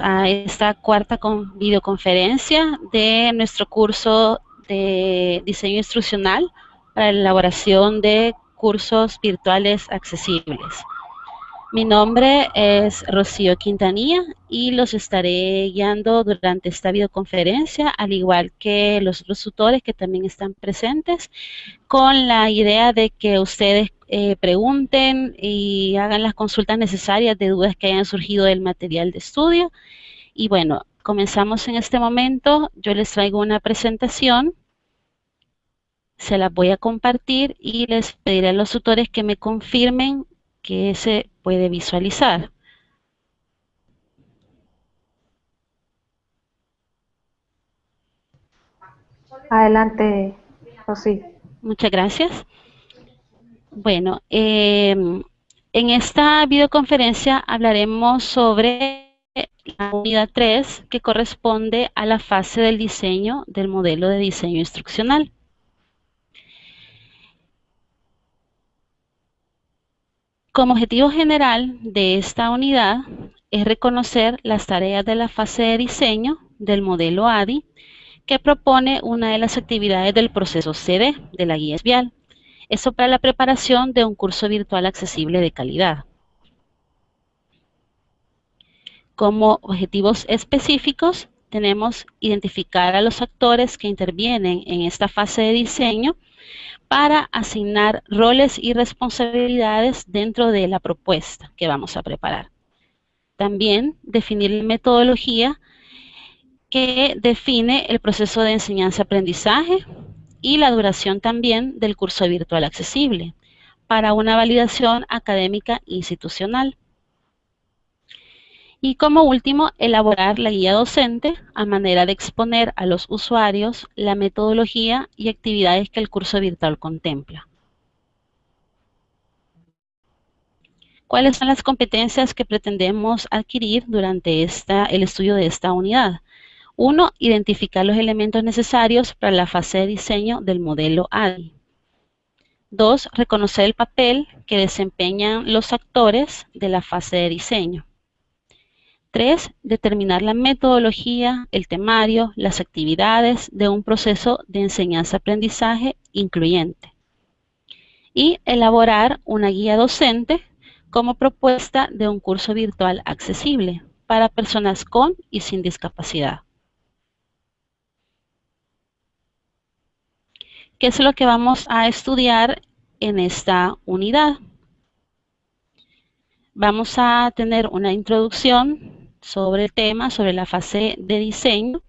a esta cuarta videoconferencia de nuestro curso de diseño instruccional para la elaboración de cursos virtuales accesibles. Mi nombre es Rocío Quintanilla y los estaré guiando durante esta videoconferencia, al igual que los otros tutores que también están presentes, con la idea de que ustedes eh, pregunten y hagan las consultas necesarias de dudas que hayan surgido del material de estudio. Y bueno, comenzamos en este momento. Yo les traigo una presentación. Se la voy a compartir y les pediré a los tutores que me confirmen que se puede visualizar. Adelante, Rosy. Muchas gracias. Bueno, em, en esta videoconferencia hablaremos sobre la unidad 3 que corresponde a la fase del diseño del modelo de diseño instruccional. Como objetivo general de esta unidad es reconocer las tareas de la fase de diseño del modelo ADI que propone una de las actividades del proceso CD de la guía vial. Eso para la preparación de un curso virtual accesible de calidad. Como objetivos específicos tenemos identificar a los actores que intervienen en esta fase de diseño para asignar roles y responsabilidades dentro de la propuesta que vamos a preparar. También definir la metodología que define el proceso de enseñanza-aprendizaje y la duración también del curso virtual accesible para una validación académica institucional. Y como último, elaborar la guía docente a manera de exponer a los usuarios la metodología y actividades que el curso virtual contempla. ¿Cuáles son las competencias que pretendemos adquirir durante esta, el estudio de esta unidad? Uno, identificar los elementos necesarios para la fase de diseño del modelo ADI. Dos, reconocer el papel que desempeñan los actores de la fase de diseño. Tres, determinar la metodología, el temario, las actividades de un proceso de enseñanza-aprendizaje incluyente. Y elaborar una guía docente como propuesta de un curso virtual accesible para personas con y sin discapacidad. ¿Qué es lo que vamos a estudiar en esta unidad? Vamos a tener una introducción sobre el tema, sobre la fase de diseño.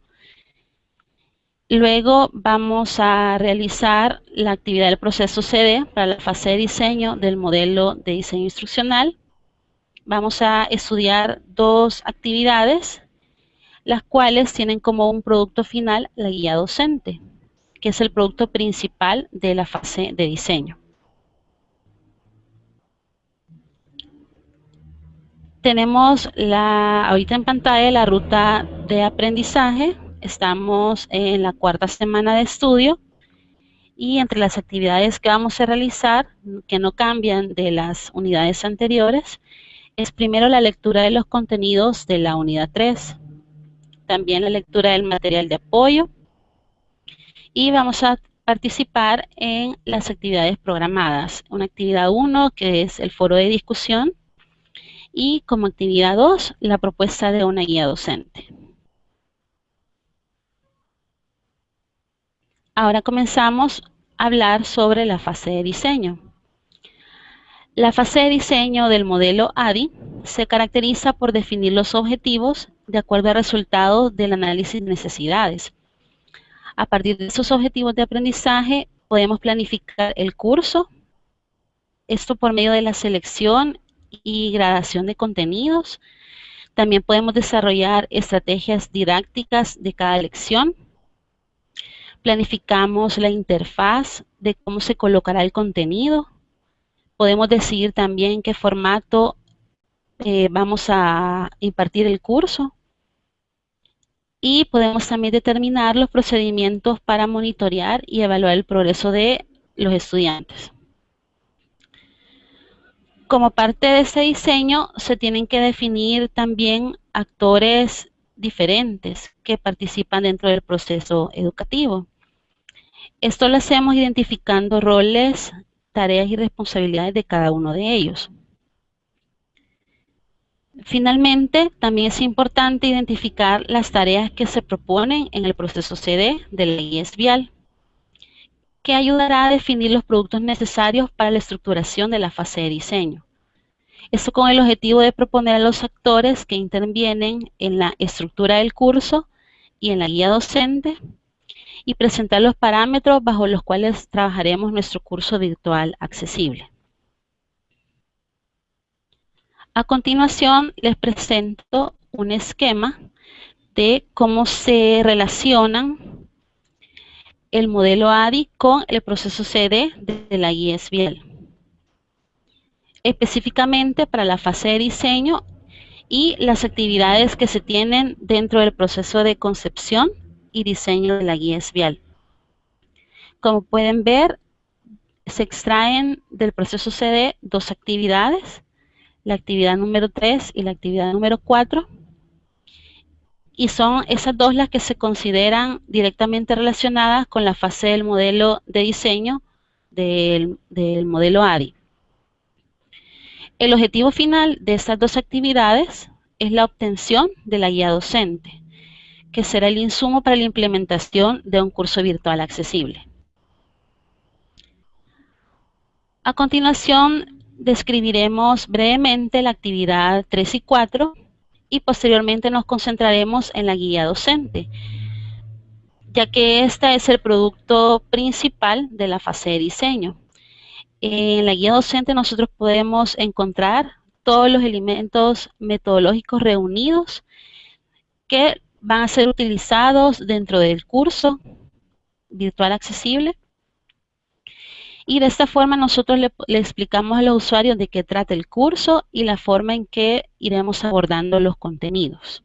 Luego vamos a realizar la actividad del proceso CD para la fase de diseño del modelo de diseño instruccional. Vamos a estudiar dos actividades, las cuales tienen como un producto final la guía docente, que es el producto principal de la fase de diseño. tenemos la, ahorita en pantalla la ruta de aprendizaje. Estamos en la cuarta semana de estudio y entre las actividades que vamos a realizar, que no cambian de las unidades anteriores, es primero la lectura de los contenidos de la unidad 3, también la lectura del material de apoyo y vamos a participar en las actividades programadas. Una actividad 1 que es el foro de discusión, y como actividad 2, la propuesta de una guía docente. Ahora comenzamos a hablar sobre la fase de diseño. La fase de diseño del modelo ADI se caracteriza por definir los objetivos de acuerdo al resultado del análisis de necesidades. A partir de esos objetivos de aprendizaje podemos planificar el curso, esto por medio de la selección y gradación de contenidos. También podemos desarrollar estrategias didácticas de cada lección. Planificamos la interfaz de cómo se colocará el contenido. Podemos decidir también qué formato eh, vamos a impartir el curso. Y podemos también determinar los procedimientos para monitorear y evaluar el progreso de los estudiantes como parte de ese diseño se tienen que definir también actores diferentes que participan dentro del proceso educativo. Esto lo hacemos identificando roles, tareas y responsabilidades de cada uno de ellos. Finalmente, también es importante identificar las tareas que se proponen en el proceso CD de la guía vial, que ayudará a definir los productos necesarios para la estructuración de la fase de diseño. Esto con el objetivo de proponer a los actores que intervienen en la estructura del curso y en la guía docente y presentar los parámetros bajo los cuales trabajaremos nuestro curso virtual accesible. A continuación les presento un esquema de cómo se relacionan el modelo ADI con el proceso CD de la guía SBL específicamente para la fase de diseño y las actividades que se tienen dentro del proceso de concepción y diseño de la guía vial. Como pueden ver, se extraen del proceso CD dos actividades, la actividad número 3 y la actividad número 4, y son esas dos las que se consideran directamente relacionadas con la fase del modelo de diseño del, del modelo ADI. El objetivo final de estas dos actividades es la obtención de la guía docente, que será el insumo para la implementación de un curso virtual accesible. A continuación, describiremos brevemente la actividad 3 y 4 y posteriormente nos concentraremos en la guía docente, ya que esta es el producto principal de la fase de diseño. En la guía docente nosotros podemos encontrar todos los elementos metodológicos reunidos que van a ser utilizados dentro del curso virtual accesible. Y de esta forma nosotros le, explicamos a los usuarios de qué trata el curso y la forma en que iremos abordando los contenidos.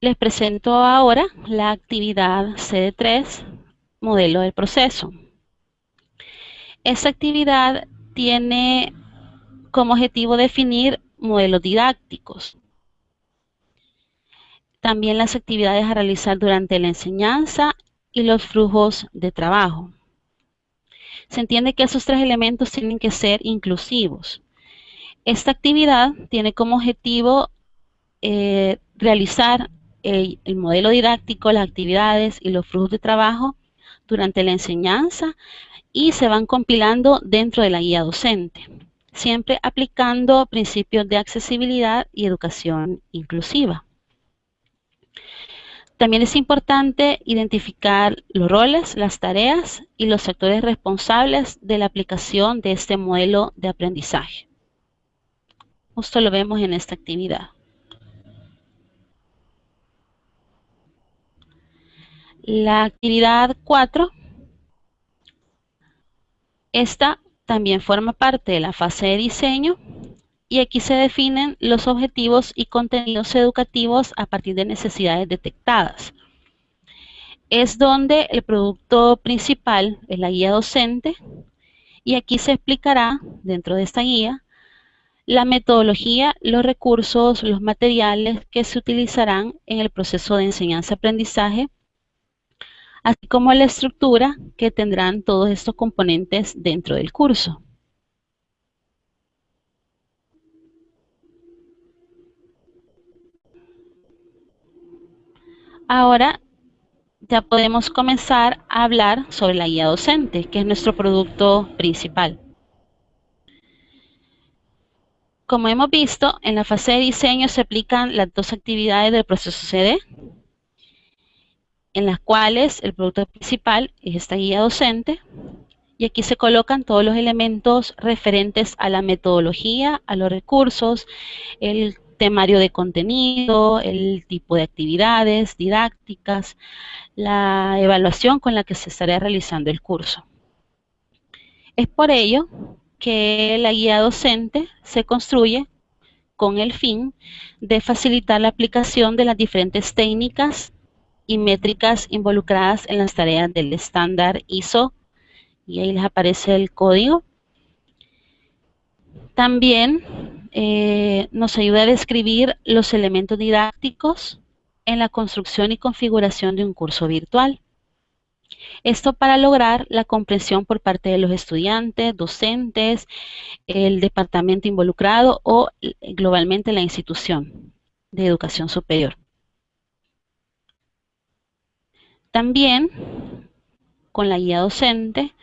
Les presento ahora la actividad CD3, modelo del proceso. Esta actividad tiene como objetivo definir modelos didácticos. También las actividades a realizar durante la enseñanza y los flujos de trabajo. Se entiende que esos tres elementos tienen que ser inclusivos. Esta actividad tiene como objetivo eh, realizar el, modelo didáctico, las actividades y los flujos de trabajo durante la enseñanza y se van compilando dentro de la guía docente, siempre aplicando principios de accesibilidad y educación inclusiva. También es importante identificar los roles, las tareas y los actores responsables de la aplicación de este modelo de aprendizaje. Justo lo vemos en esta actividad. La actividad 4, esta también forma parte de la fase de diseño y aquí se definen los objetivos y contenidos educativos a partir de necesidades detectadas. Es donde el producto principal es la guía docente y aquí se explicará dentro de esta guía la metodología, los recursos, los materiales que se utilizarán en el proceso de enseñanza-aprendizaje así como la estructura que tendrán todos estos componentes dentro del curso. Ahora ya podemos comenzar a hablar sobre la guía docente, que es nuestro producto principal. Como hemos visto, en la fase de diseño se aplican las dos actividades del proceso CD, en las cuales el producto principal es esta guía docente y aquí se colocan todos los elementos referentes a la metodología, a los recursos, el temario de contenido, el tipo de actividades didácticas, la evaluación con la que se estará realizando el curso. Es por ello que la guía docente se construye con el fin de facilitar la aplicación de las diferentes técnicas y métricas involucradas en las tareas del estándar ISO y ahí les aparece el código También eh, nos ayuda a describir los elementos didácticos en la construcción y configuración de un curso virtual. Esto para lograr la comprensión por parte de los estudiantes, docentes, el departamento involucrado o globalmente la institución de educación superior. También, con la guía docente,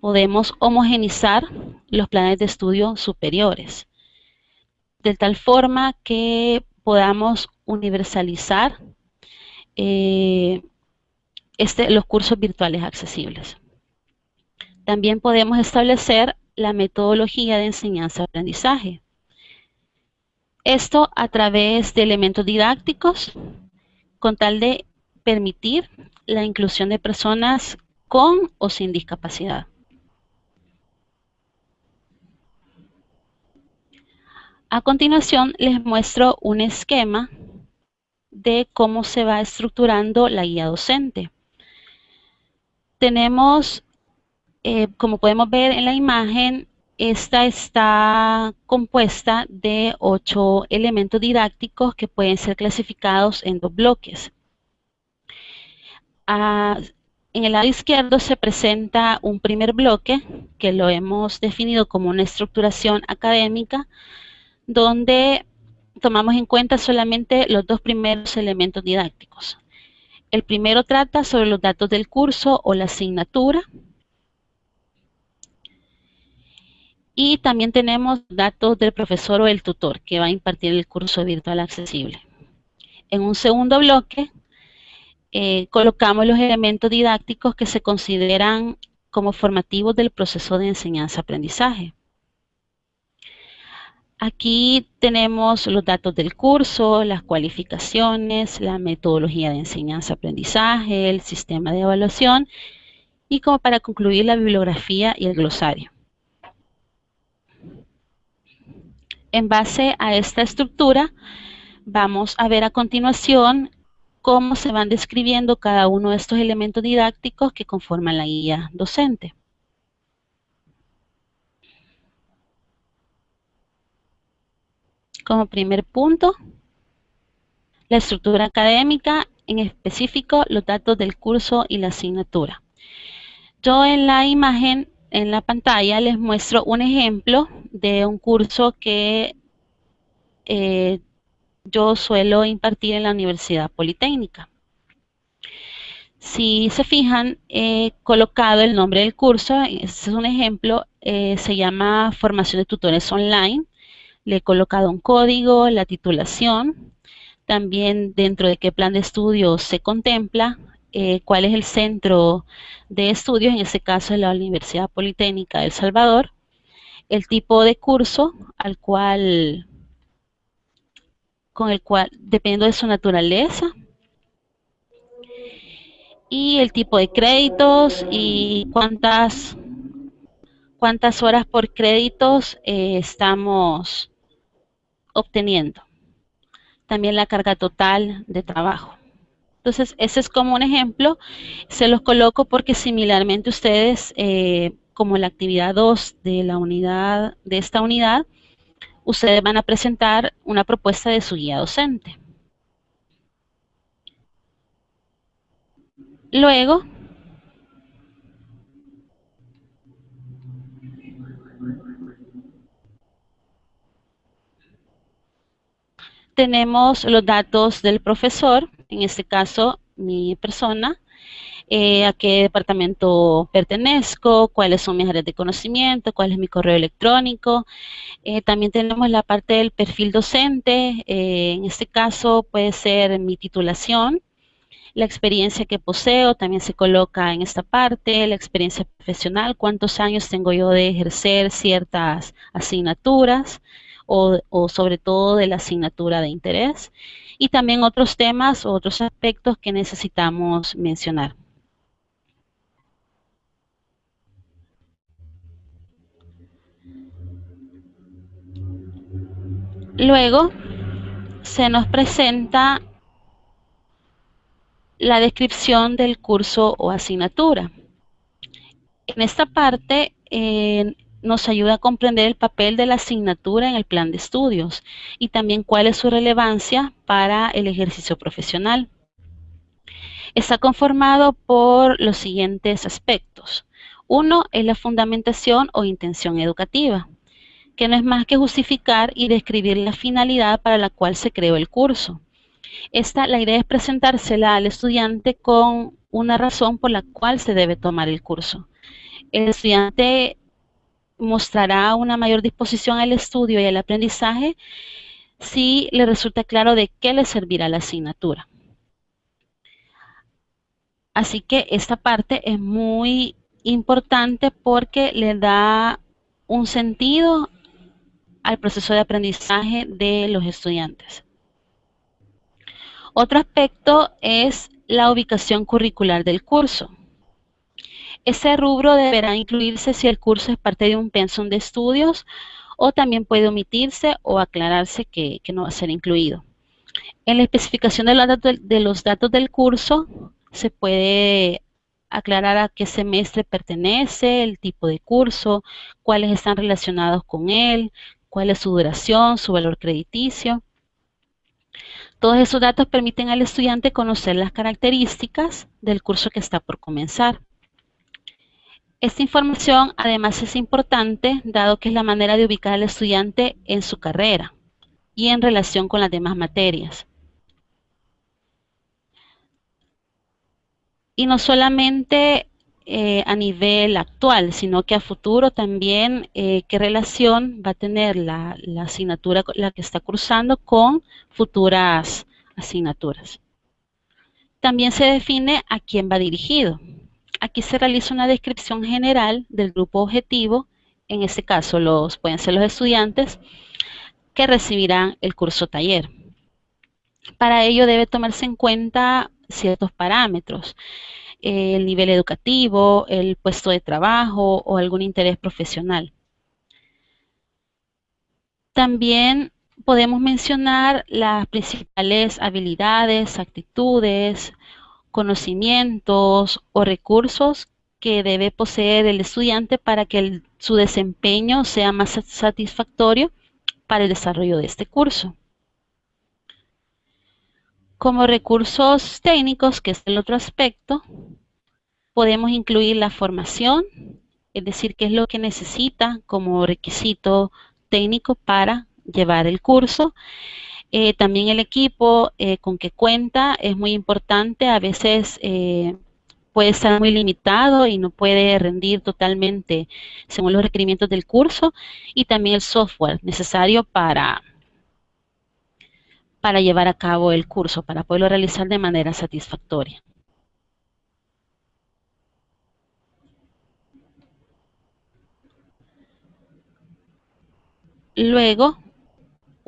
podemos homogenizar los planes de estudio superiores, de tal forma que podamos universalizar eh, este, los cursos virtuales accesibles. También podemos establecer la metodología de enseñanza-aprendizaje. Esto a través de elementos didácticos con tal de permitir la inclusión de personas con o sin discapacidad. A continuación les muestro un esquema de cómo se va estructurando la guía docente tenemos, eh, como podemos ver en la imagen, esta está compuesta de ocho elementos didácticos que pueden ser clasificados en dos bloques. En el lado izquierdo se presenta un primer bloque que lo hemos definido como una estructuración académica donde tomamos en cuenta solamente los dos primeros elementos didácticos. El primero trata sobre los datos del curso o la asignatura. Y también tenemos datos del profesor o el tutor que va a impartir el curso virtual accesible. En un segundo bloque eh, colocamos los elementos didácticos que se consideran como formativos del proceso de enseñanza-aprendizaje. Aquí tenemos los datos del curso, las cualificaciones, la metodología de enseñanza-aprendizaje, el sistema de evaluación y como para concluir la bibliografía y el glosario. En base a esta estructura, vamos a ver a continuación cómo se van describiendo cada uno de estos elementos didácticos que conforman la guía docente. Como primer punto, la estructura académica, en específico los datos del curso y la asignatura. Yo en la imagen, en la pantalla, les muestro un ejemplo de un curso que eh, yo suelo impartir en la Universidad Politécnica. Si se fijan, he colocado el nombre del curso, este es un ejemplo, eh, se llama Formación de Tutores Online le he colocado un código, la titulación, también dentro de qué plan de estudios se contempla, eh, cuál es el centro de estudios, en este caso es la Universidad Politécnica de El Salvador, el tipo de curso al cual, con el cual, dependiendo de su naturaleza, y el tipo de créditos y cuántas cuántas horas por créditos eh, estamos obteniendo. También la carga total de trabajo. Entonces, ese es como un ejemplo. Se los coloco porque similarmente ustedes, eh, como la actividad 2 de la unidad, de esta unidad, ustedes van a presentar una propuesta de su guía docente. Luego, tenemos los datos del profesor, en este caso mi persona, eh, a qué departamento pertenezco, cuáles son mis áreas de conocimiento, cuál es mi correo electrónico. Eh, también tenemos la parte del perfil docente, eh, en este caso puede ser mi titulación, la experiencia que poseo también se coloca en esta parte, la experiencia profesional, cuántos años tengo yo de ejercer ciertas asignaturas, o, sobre todo de la asignatura de interés y también otros temas o otros aspectos que necesitamos mencionar. Luego se nos presenta la descripción del curso o asignatura. En esta parte, nos ayuda a comprender el papel de la asignatura en el plan de estudios y también cuál es su relevancia para el ejercicio profesional. Está conformado por los siguientes aspectos. Uno es la fundamentación o intención educativa, que no es más que justificar y describir la finalidad para la cual se creó el curso. Esta, la idea es presentársela al estudiante con una razón por la cual se debe tomar el curso. El estudiante mostrará una mayor disposición al estudio y al aprendizaje si le resulta claro de qué le servirá la asignatura. Así que esta parte es muy importante porque le da un sentido al proceso de aprendizaje de los estudiantes. Otro aspecto es la ubicación curricular del curso. Ese rubro deberá incluirse si el curso es parte de un pensum de estudios o también puede omitirse o aclararse que, no va a ser incluido. En la especificación de los, datos, de los datos del curso se puede aclarar a qué semestre pertenece, el tipo de curso, cuáles están relacionados con él, cuál es su duración, su valor crediticio. Todos esos datos permiten al estudiante conocer las características del curso que está por comenzar. Esta información además es importante dado que es la manera de ubicar al estudiante en su carrera y en relación con las demás materias. Y no solamente eh, a nivel actual, sino que a futuro también eh, qué relación va a tener la, la asignatura la que está cursando con futuras asignaturas. También se define a quién va dirigido. Aquí se realiza una descripción general del grupo objetivo, en este caso los, pueden ser los estudiantes que recibirán el curso taller. Para ello debe tomarse en cuenta ciertos parámetros, el nivel educativo, el puesto de trabajo o algún interés profesional. También podemos mencionar las principales habilidades, actitudes, conocimientos o recursos que debe poseer el estudiante para que su desempeño sea más satisfactorio para el desarrollo de este curso. Como recursos técnicos, que es el otro aspecto, podemos incluir la formación, es decir, qué es lo que necesita como requisito técnico para llevar el curso, eh, también el equipo eh, con que cuenta es muy importante. A veces eh, puede estar muy limitado y no puede rendir totalmente según los requerimientos del curso. Y también el software necesario para, para llevar a cabo el curso, para poderlo realizar de manera satisfactoria. Luego,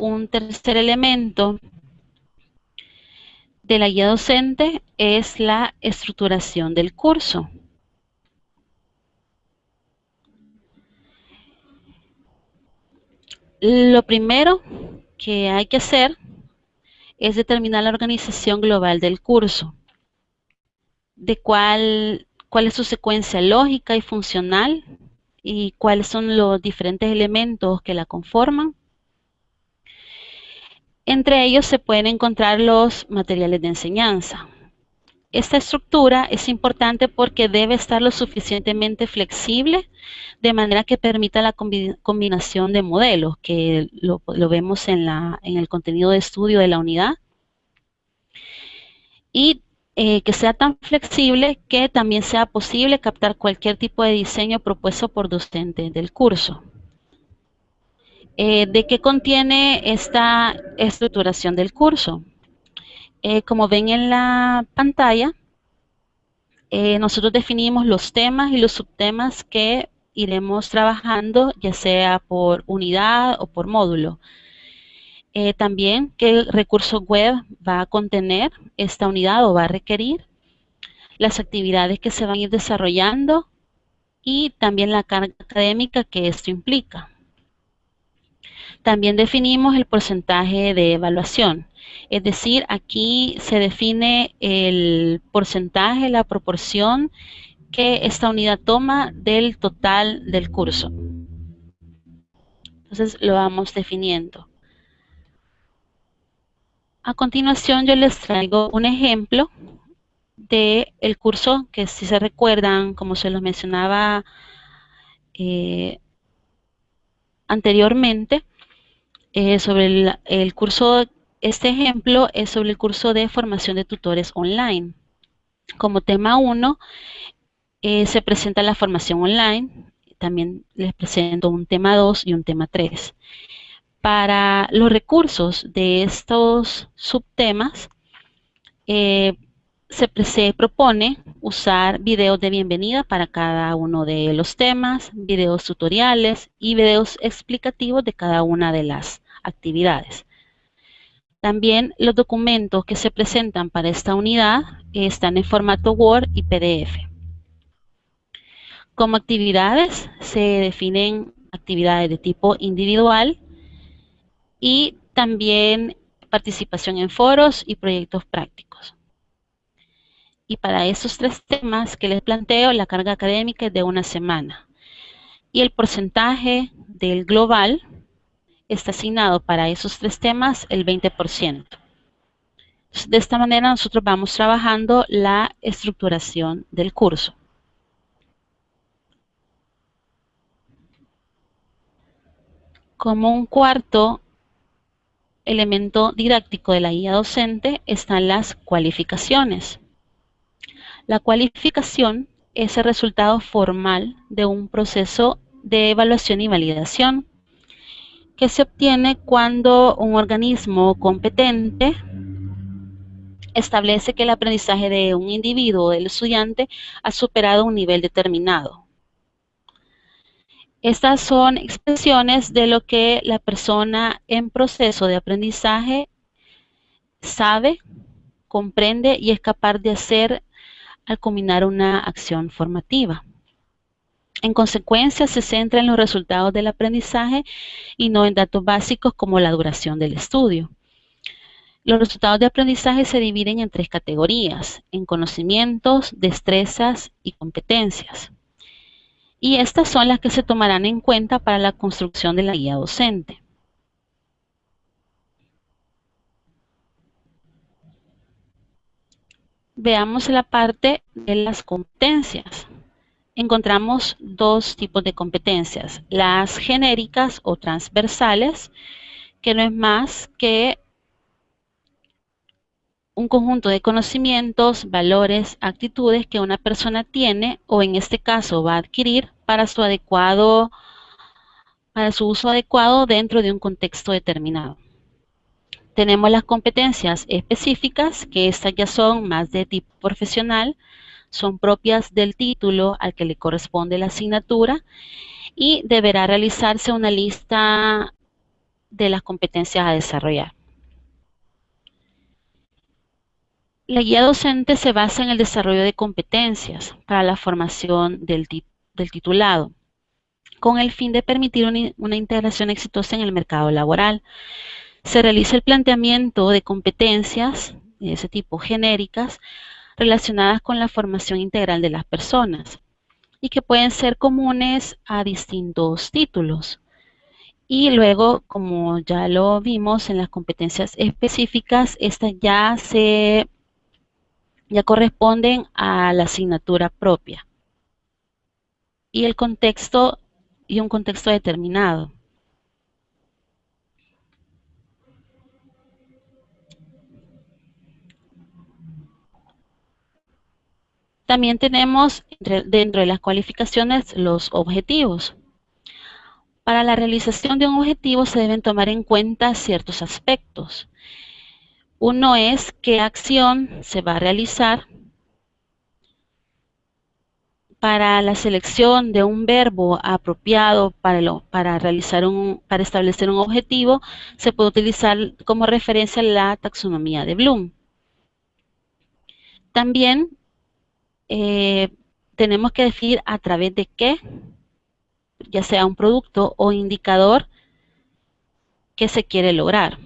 un tercer elemento de la guía docente es la estructuración del curso. Lo primero que hay que hacer es determinar la organización global del curso, de cuál, cuál es su secuencia lógica y funcional y cuáles son los diferentes elementos que la conforman entre ellos se pueden encontrar los materiales de enseñanza. Esta estructura es importante porque debe estar lo suficientemente flexible de manera que permita la combinación de modelos, que lo, vemos en, el contenido de estudio de la unidad. Y eh, que sea tan flexible que también sea posible captar cualquier tipo de diseño propuesto por docente del curso. Eh, ¿De qué contiene esta estructuración del curso? Eh, como ven en la pantalla, eh, nosotros definimos los temas y los subtemas que iremos trabajando, ya sea por unidad o por módulo. también qué recurso web va a contener esta unidad o va a requerir, las actividades que se van a ir desarrollando y también la carga académica que esto implica. También definimos el porcentaje de evaluación. Es decir, aquí se define el porcentaje, la proporción que esta unidad toma del total del curso. Entonces lo vamos definiendo. A continuación yo les traigo un ejemplo del el curso que si se recuerdan, como se los mencionaba eh, anteriormente, eh, sobre el, el curso, este ejemplo es sobre el curso de formación de tutores online. Como tema 1 eh, se presenta la formación online, también les presento un tema 2 y un tema 3. Para los recursos de estos subtemas, eh, se, propone usar videos de bienvenida para cada uno de los temas, videos tutoriales y videos explicativos de cada una de las actividades. También los documentos que se presentan para esta unidad están en formato Word y PDF. Como actividades se definen actividades de tipo individual y también participación en foros y proyectos prácticos. Y para esos tres temas que les planteo, la carga académica es de una semana. Y el porcentaje del global está asignado para esos tres temas el 20%. De esta manera nosotros vamos trabajando la estructuración del curso. Como un cuarto elemento didáctico de la guía docente están las cualificaciones. La cualificación es el resultado formal de un proceso de evaluación y validación que se obtiene cuando un organismo competente establece que el aprendizaje de un individuo o del estudiante ha superado un nivel determinado. Estas son expresiones de lo que la persona en proceso de aprendizaje sabe, comprende y es capaz de hacer al combinar una acción formativa. En consecuencia, se centra en los resultados del aprendizaje y no en datos básicos como la duración del estudio. Los resultados de aprendizaje se dividen en tres categorías, en conocimientos, destrezas y competencias. Y estas son las que se tomarán en cuenta para la construcción de la guía docente. Veamos la parte de las competencias. Encontramos dos tipos de competencias, las genéricas o transversales, que no es más que un conjunto de conocimientos, valores, actitudes que una persona tiene o en este caso va a adquirir para su adecuado para su uso adecuado dentro de un contexto determinado. Tenemos las competencias específicas, que estas ya son más de tipo profesional, son propias del título al que le corresponde la asignatura y deberá realizarse una lista de las competencias a desarrollar. La guía docente se basa en el desarrollo de competencias para la formación del, titulado, con el fin de permitir una integración exitosa en el mercado laboral se realiza el planteamiento de competencias de ese tipo genéricas relacionadas con la formación integral de las personas y que pueden ser comunes a distintos títulos. Y luego, como ya lo vimos en las competencias específicas, estas ya se ya corresponden a la asignatura propia y el contexto y un contexto determinado. También tenemos dentro de las cualificaciones los objetivos. Para la realización de un objetivo se deben tomar en cuenta ciertos aspectos. Uno es qué acción se va a realizar para la selección de un verbo apropiado para, para, realizar un, para establecer un objetivo, se puede utilizar como referencia la taxonomía de Bloom. También eh, tenemos que definir a través de qué, ya sea un producto o indicador, que se quiere lograr.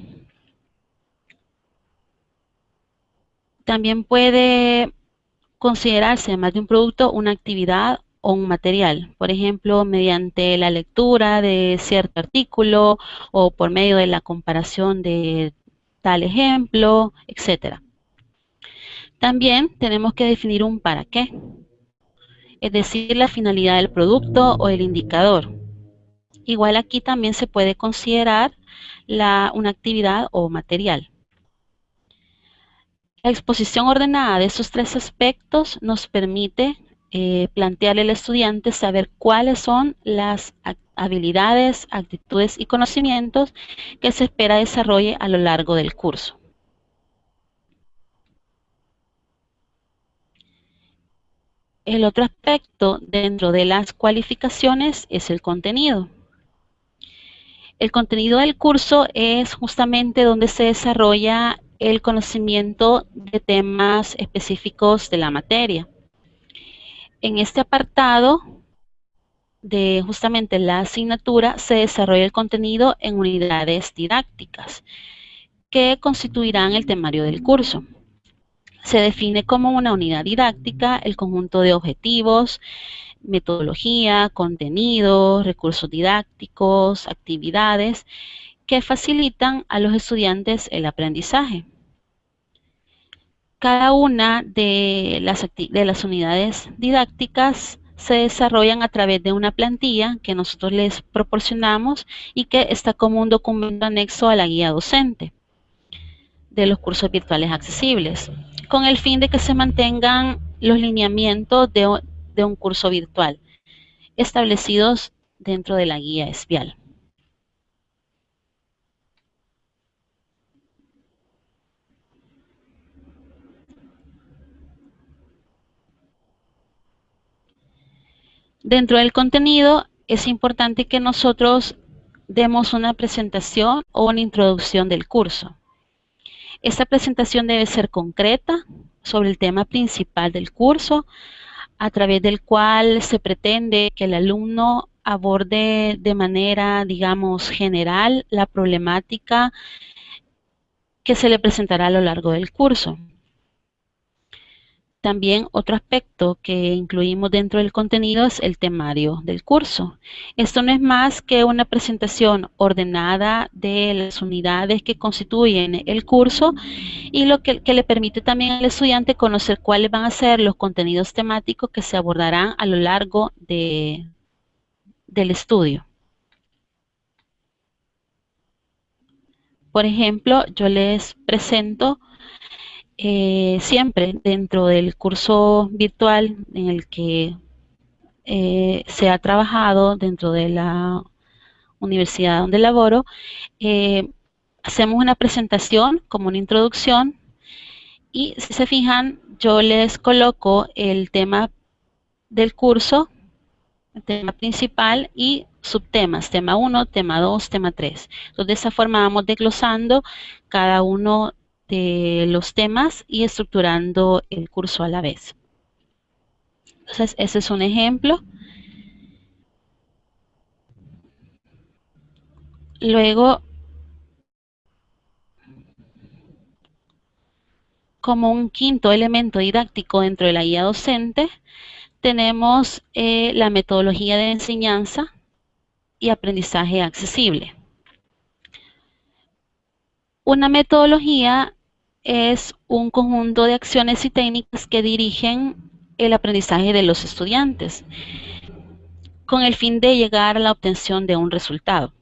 También puede considerarse, además de un producto, una actividad o un material, por ejemplo, mediante la lectura de cierto artículo o por medio de la comparación de tal ejemplo, etc. También tenemos que definir un para qué, es decir, la finalidad del producto o el indicador. Igual aquí también se puede considerar una actividad o material. La exposición ordenada de esos tres aspectos nos permite eh, plantearle al estudiante saber cuáles son las habilidades, actitudes y conocimientos que se espera desarrolle a lo largo del curso. El otro aspecto dentro de las cualificaciones es el contenido. El contenido del curso es justamente donde se desarrolla el conocimiento de temas específicos de la materia. En este apartado de justamente la asignatura se desarrolla el contenido en unidades didácticas que constituirán el temario del curso. Se define como una unidad didáctica el conjunto de objetivos, metodología, contenido, recursos didácticos, actividades que facilitan a los estudiantes el aprendizaje. Cada una de las, de las unidades didácticas se desarrollan a través de una plantilla que nosotros les proporcionamos y que está como un documento anexo a la guía docente de los cursos virtuales accesibles, con el fin de que se mantengan los lineamientos de, un curso virtual establecidos dentro de la guía espial. Dentro del contenido es importante que nosotros demos una presentación o una introducción del curso. Esta presentación debe ser concreta sobre el tema principal del curso, a través del cual se pretende que el alumno aborde de manera, digamos, general la problemática que se le presentará a lo largo del curso. También otro aspecto que incluimos dentro del contenido es el temario del curso. Esto no es más que una presentación ordenada de las unidades que constituyen el curso y lo que, le permite también al estudiante conocer cuáles van a ser los contenidos temáticos que se abordarán a lo largo de, del estudio. Por ejemplo, yo les presento eh, siempre dentro del curso virtual en el que eh, se ha trabajado dentro de la universidad donde laboro, eh, hacemos una presentación como una introducción y si se fijan yo les coloco el tema del curso, el tema principal y subtemas, tema 1, tema 2, tema 3. Entonces de esa forma vamos desglosando cada uno de los temas y estructurando el curso a la vez. Entonces, ese es un ejemplo. Luego, como un quinto elemento didáctico dentro de la guía docente, tenemos eh, la metodología de enseñanza y aprendizaje accesible. Una metodología es un conjunto de acciones y técnicas que dirigen el aprendizaje de los estudiantes con el fin de llegar a la obtención de un resultado.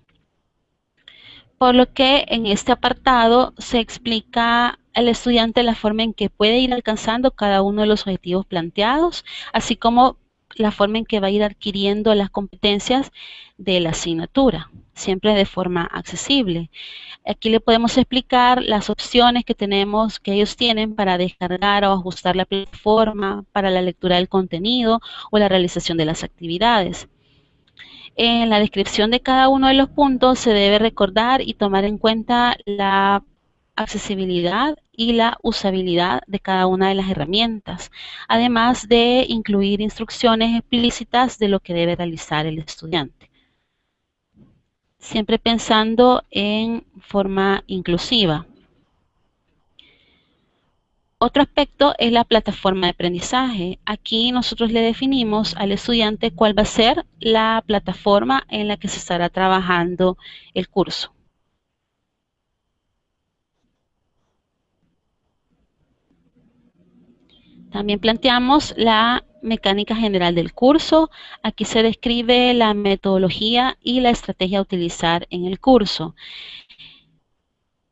Por lo que en este apartado se explica al estudiante la forma en que puede ir alcanzando cada uno de los objetivos planteados, así como la forma en que va a ir adquiriendo las competencias de la asignatura, siempre de forma accesible. Aquí le podemos explicar las opciones que tenemos, que ellos tienen para descargar o ajustar la plataforma, para la lectura del contenido o la realización de las actividades. En la descripción de cada uno de los puntos se debe recordar y tomar en cuenta la accesibilidad y la usabilidad de cada una de las herramientas, además de incluir instrucciones explícitas de lo que debe realizar el estudiante. Siempre pensando en forma inclusiva. Otro aspecto es la plataforma de aprendizaje. Aquí nosotros le definimos al estudiante cuál va a ser la plataforma en la que se estará trabajando el curso. También planteamos la mecánica general del curso. Aquí se describe la metodología y la estrategia a utilizar en el curso.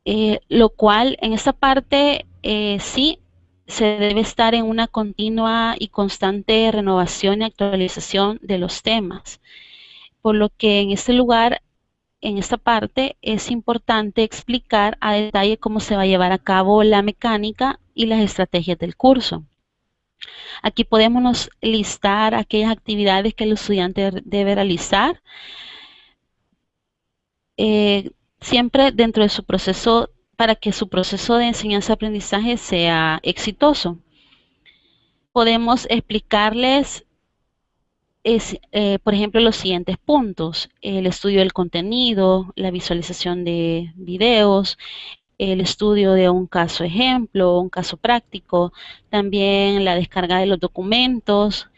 Eh, lo cual en esta parte eh, sí se debe estar en una continua y constante renovación y actualización de los temas. Por lo que en este lugar, en esta parte, es importante explicar a detalle cómo se va a llevar a cabo la mecánica y las estrategias del curso. Aquí podemos listar aquellas actividades que el estudiante debe realizar, eh, siempre dentro de su proceso, para que su proceso de enseñanza-aprendizaje sea exitoso. Podemos explicarles, eh, por ejemplo, los siguientes puntos. El estudio del contenido, la visualización de videos, el estudio de un caso ejemplo, un caso práctico, también la descarga de los documentos,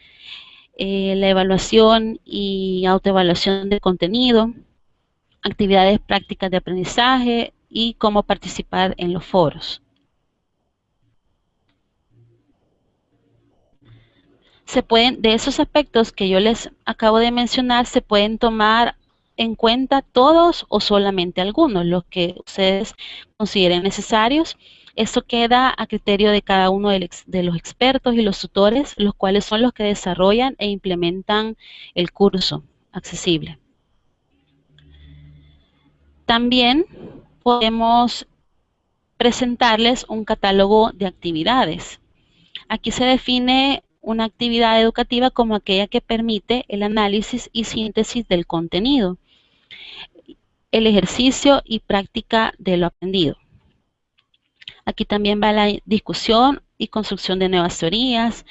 eh, la evaluación y autoevaluación de contenido, actividades prácticas de aprendizaje y cómo participar en los foros. Se pueden, de esos aspectos que yo les acabo de mencionar, se pueden tomar en cuenta todos o solamente algunos, los que ustedes consideren necesarios. Esto queda a criterio de cada uno de los expertos y los tutores, los cuales son los que desarrollan e implementan el curso accesible. También podemos presentarles un catálogo de actividades. Aquí se define una actividad educativa como aquella que permite el análisis y síntesis del contenido el ejercicio y práctica de lo aprendido. Aquí también va la discusión y construcción de nuevas teorías.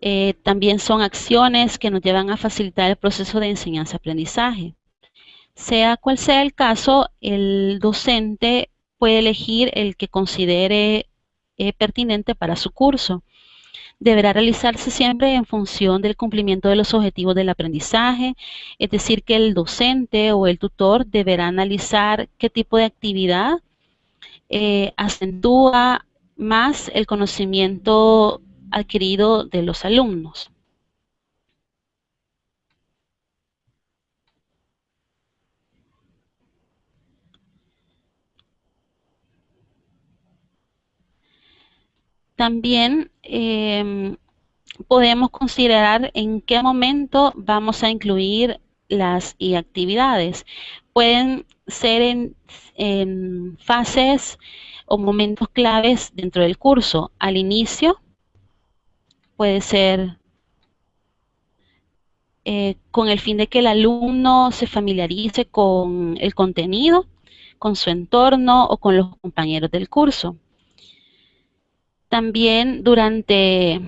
Eh, también son acciones que nos llevan a facilitar el proceso de enseñanza-aprendizaje. Sea cual sea el caso, el docente puede elegir el que considere eh, pertinente para su curso deberá realizarse siempre en función del cumplimiento de los objetivos del aprendizaje, es decir, que el docente o el tutor deberá analizar qué tipo de actividad eh, acentúa más el conocimiento adquirido de los alumnos. También em, podemos considerar en qué momento vamos a incluir las actividades. Pueden ser en, fases o momentos claves dentro del curso. Al inicio puede ser eh, con el fin de que el alumno se familiarice con el contenido, con su entorno o con los compañeros del curso también durante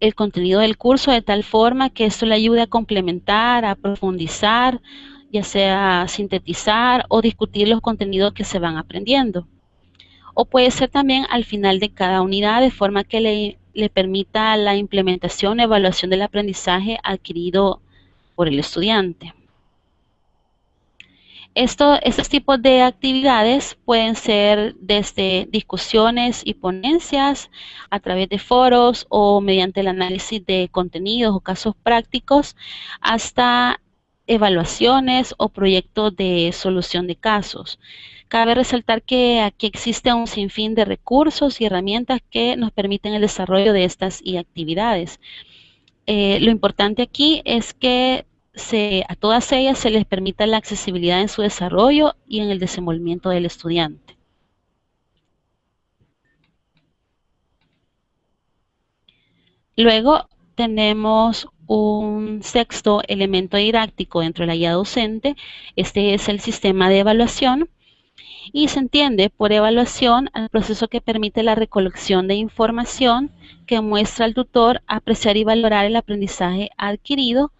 el contenido del curso de tal forma que esto le ayude a complementar, a profundizar, ya sea sintetizar o discutir los contenidos que se van aprendiendo. O puede ser también al final de cada unidad de forma que le, le permita la implementación evaluación del aprendizaje adquirido por el estudiante. Esto, estos tipos de actividades pueden ser desde discusiones y ponencias a través de foros o mediante el análisis de contenidos o casos prácticos hasta evaluaciones o proyectos de solución de casos. Cabe resaltar que aquí existe un sinfín de recursos y herramientas que nos permiten el desarrollo de estas actividades. Eh, lo importante aquí es que a todas ellas se les permita la accesibilidad en su desarrollo y en el desenvolvimiento del estudiante. Luego tenemos un sexto elemento didáctico dentro de la guía docente. Este es el sistema de evaluación y se entiende por evaluación al proceso que permite la recolección de información que muestra al tutor apreciar y valorar el aprendizaje adquirido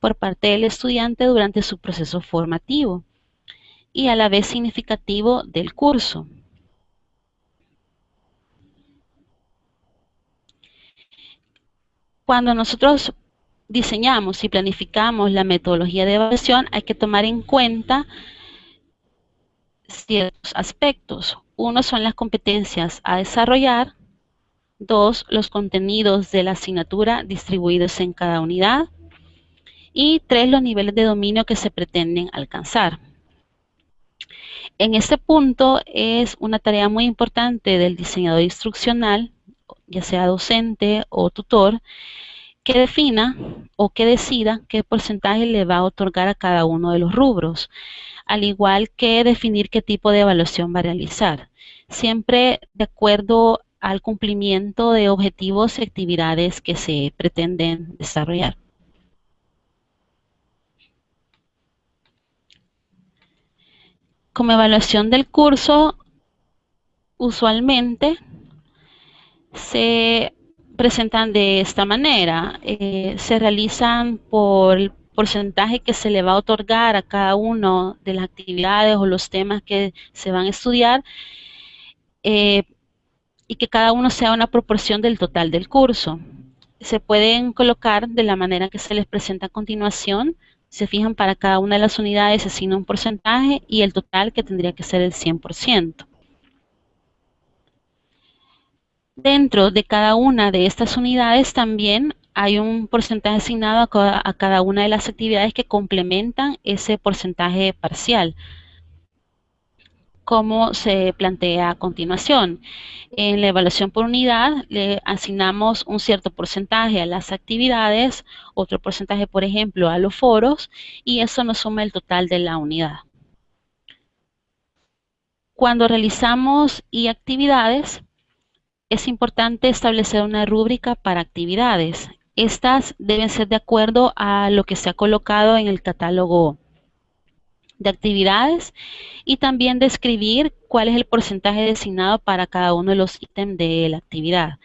por parte del estudiante durante su proceso formativo y a la vez significativo del curso. Cuando nosotros diseñamos y planificamos la metodología de evaluación, hay que tomar en cuenta ciertos aspectos. Uno son las competencias a desarrollar, dos, los contenidos de la asignatura distribuidos en cada unidad, y tres, los niveles de dominio que se pretenden alcanzar. En este punto es una tarea muy importante del diseñador instruccional, ya sea docente o tutor, que defina o que decida qué porcentaje le va a otorgar a cada uno de los rubros, al igual que definir qué tipo de evaluación va a realizar, siempre de acuerdo al cumplimiento de objetivos y actividades que se pretenden desarrollar. Como evaluación del curso, usualmente se presentan de esta manera. Eh, se realizan por el porcentaje que se le va a otorgar a cada uno de las actividades o los temas que se van a estudiar eh, y que cada uno sea una proporción del total del curso. Se pueden colocar de la manera que se les presenta a continuación. Se fijan para cada una de las unidades, se asigna un porcentaje y el total que tendría que ser el 100%. Dentro de cada una de estas unidades también hay un porcentaje asignado a cada, una de las actividades que complementan ese porcentaje parcial como se plantea a continuación. En la evaluación por unidad le asignamos un cierto porcentaje a las actividades, otro porcentaje, por ejemplo, a los foros, y eso nos suma el total de la unidad. Cuando realizamos y actividades, es importante establecer una rúbrica para actividades. Estas deben ser de acuerdo a lo que se ha colocado en el catálogo de actividades y también describir cuál es el porcentaje designado para cada uno de los ítems de la actividad.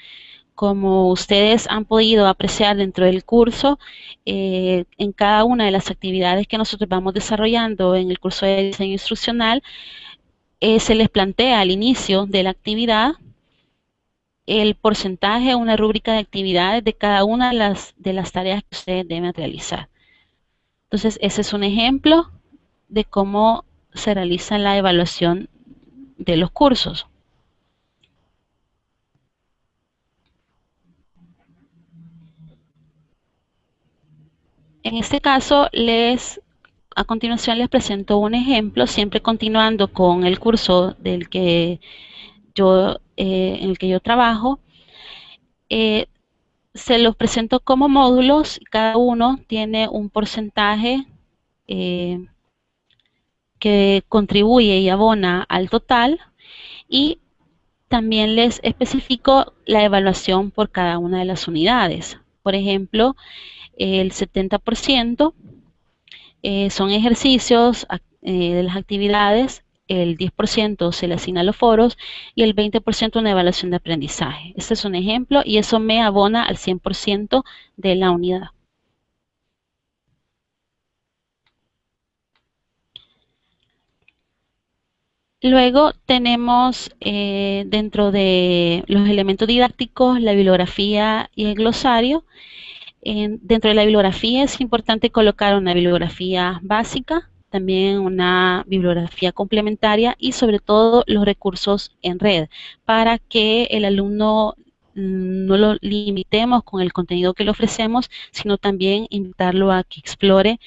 Como ustedes han podido apreciar dentro del curso, eh, en cada una de las actividades que nosotros vamos desarrollando en el curso de diseño instruccional, eh, se les plantea al inicio de la actividad el porcentaje, una rúbrica de actividades de cada una de las, de las tareas que ustedes deben realizar. Entonces, ese es un ejemplo de cómo se realiza la evaluación de los cursos. En este caso, les, a continuación les presento un ejemplo, siempre continuando con el curso del que yo, eh, en el que yo trabajo. Eh, se los presento como módulos, cada uno tiene un porcentaje eh, que contribuye y abona al total y también les especifico la evaluación por cada una de las unidades. Por ejemplo, el 70% eh, son ejercicios eh, de las actividades, el 10% se le asigna a los foros y el 20% una evaluación de aprendizaje. Este es un ejemplo y eso me abona al 100% de la unidad. Luego tenemos eh, dentro de los elementos didácticos la bibliografía y el glosario. dentro de la bibliografía es importante colocar una bibliografía básica, también una bibliografía complementaria y sobre todo los recursos en red para que el alumno mm, no lo limitemos con el contenido que le ofrecemos, sino también invitarlo a que explore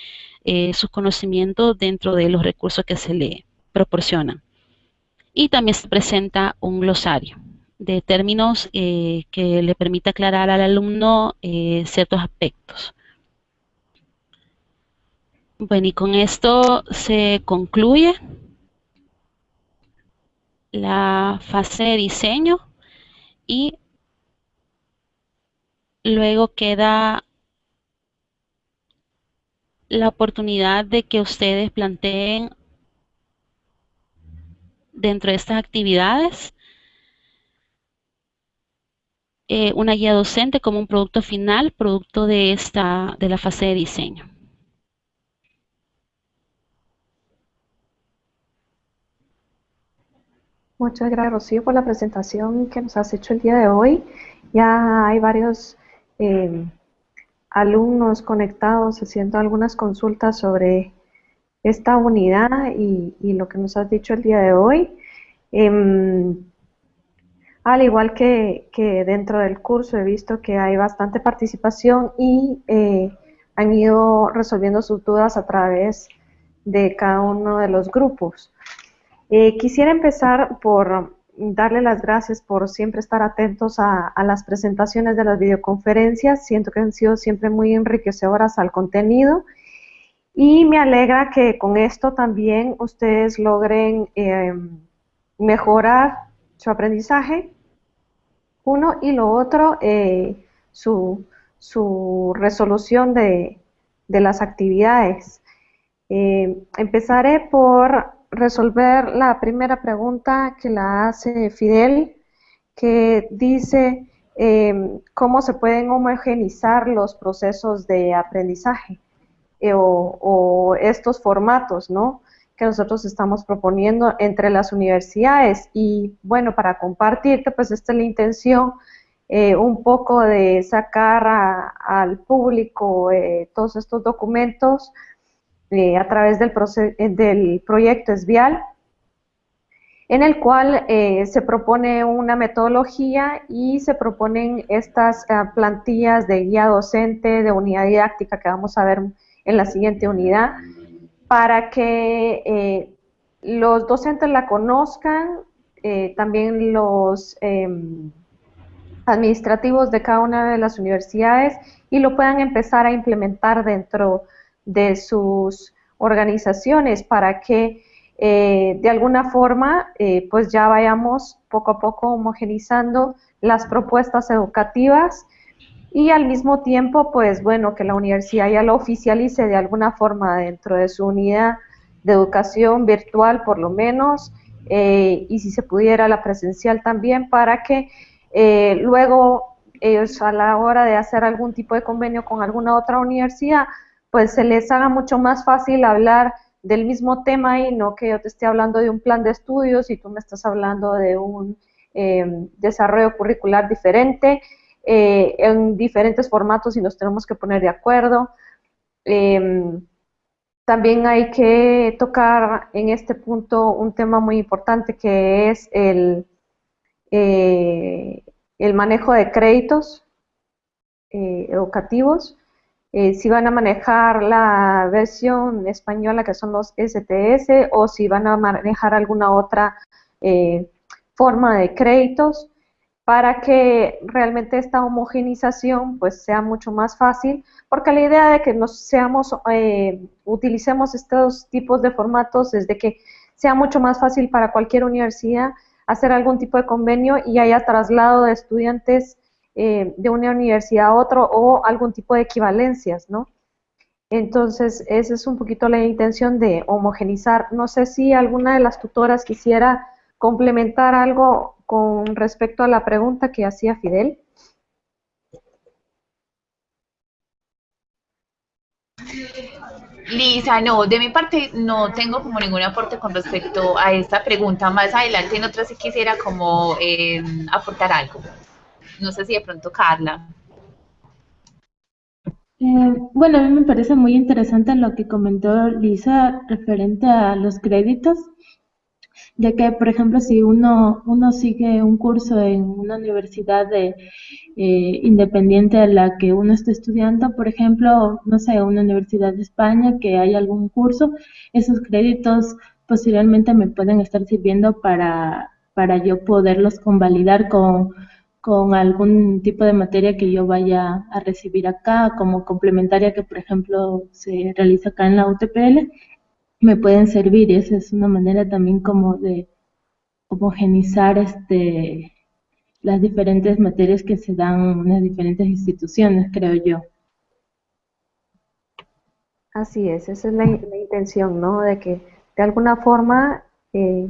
eh, sus conocimientos dentro de los recursos que se le proporcionan y también se presenta un glosario de términos eh, que le permite aclarar al alumno eh, ciertos aspectos. Bueno, y con esto se concluye la fase de diseño y luego queda la oportunidad de que ustedes planteen dentro de estas actividades eh, una guía docente como un producto final, producto de, esta, de la fase de diseño. Muchas gracias, Rocío, por la presentación que nos has hecho el día de hoy. Ya hay varios eh, alumnos conectados haciendo algunas consultas sobre esta unidad y, lo que nos has dicho el día de hoy. Em, al igual que, dentro del curso he visto que hay bastante participación y eh, han ido resolviendo sus dudas a través de cada uno de los grupos. Eh, quisiera empezar por darle las gracias por siempre estar atentos a, las presentaciones de las videoconferencias. Siento que han sido siempre muy enriquecedoras al contenido y me alegra que con esto también ustedes logren eh, mejorar su aprendizaje, uno, y lo otro, eh, su, resolución de, las actividades. Eh, empezaré por resolver la primera pregunta que la hace Fidel, que dice em, cómo se pueden homogenizar los procesos de aprendizaje eh, o, estos formatos, ¿no? que nosotros estamos proponiendo entre las universidades y bueno, para compartirte, pues esta es la intención eh, un poco de sacar al público eh, todos estos documentos a través del, del proyecto ESVIAL, en el cual se propone una metodología y se proponen estas plantillas de guía docente, de unidad didáctica que vamos a ver en la siguiente unidad, para que los docentes la conozcan, también los em, administrativos de cada una de las universidades y lo puedan empezar a implementar dentro de sus organizaciones para que eh, de alguna forma eh, pues ya vayamos poco a poco homogenizando las propuestas educativas y al mismo tiempo pues bueno que la universidad ya lo oficialice de alguna forma dentro de su unidad de educación virtual por lo menos eh, y si se pudiera la presencial también para que luego ellos a la hora de hacer algún tipo de convenio con alguna otra universidad pues se les haga mucho más fácil hablar del mismo tema y no que yo te esté hablando de un plan de estudios y tú me estás hablando de un eh, desarrollo curricular diferente, eh, en diferentes formatos y nos tenemos que poner de acuerdo. Em, también hay que tocar en este punto un tema muy importante que es el, eh, el manejo de créditos educativos. Eh, si van a manejar la versión española que son los STS o si van a manejar alguna otra forma de créditos para que realmente esta homogenización pues sea mucho más fácil porque la idea de que nos seamos eh, utilicemos estos tipos de formatos es de que sea mucho más fácil para cualquier universidad hacer algún tipo de convenio y haya traslado de estudiantes eh, de una universidad a otro o algún tipo de equivalencias, ¿no? Entonces, esa es un poquito la intención de homogenizar. No sé si alguna de las tutoras quisiera complementar algo con respecto a la pregunta que hacía Fidel. Lisa, no, de mi parte no tengo como ningún aporte con respecto a esta pregunta. Más adelante en otra sí quisiera como eh, aportar algo. No sé si de pronto Carla. Eh, bueno, a mí me parece muy interesante lo que comentó Lisa referente a los créditos, ya que, por ejemplo, si uno, uno sigue un curso en una universidad de, eh, independiente de la que uno esté estudiando, por ejemplo, no sé, una universidad de España que hay algún curso, esos créditos posiblemente me pueden estar sirviendo para, para yo poderlos convalidar con con algún tipo de materia que yo vaya a recibir acá, como complementaria que, por ejemplo, se realiza acá en la UTPL, me pueden servir y esa es una manera también como de homogenizar este, las diferentes materias que se dan en las diferentes instituciones, creo yo. Así es, esa es la, intención, ¿no? De que de alguna forma eh,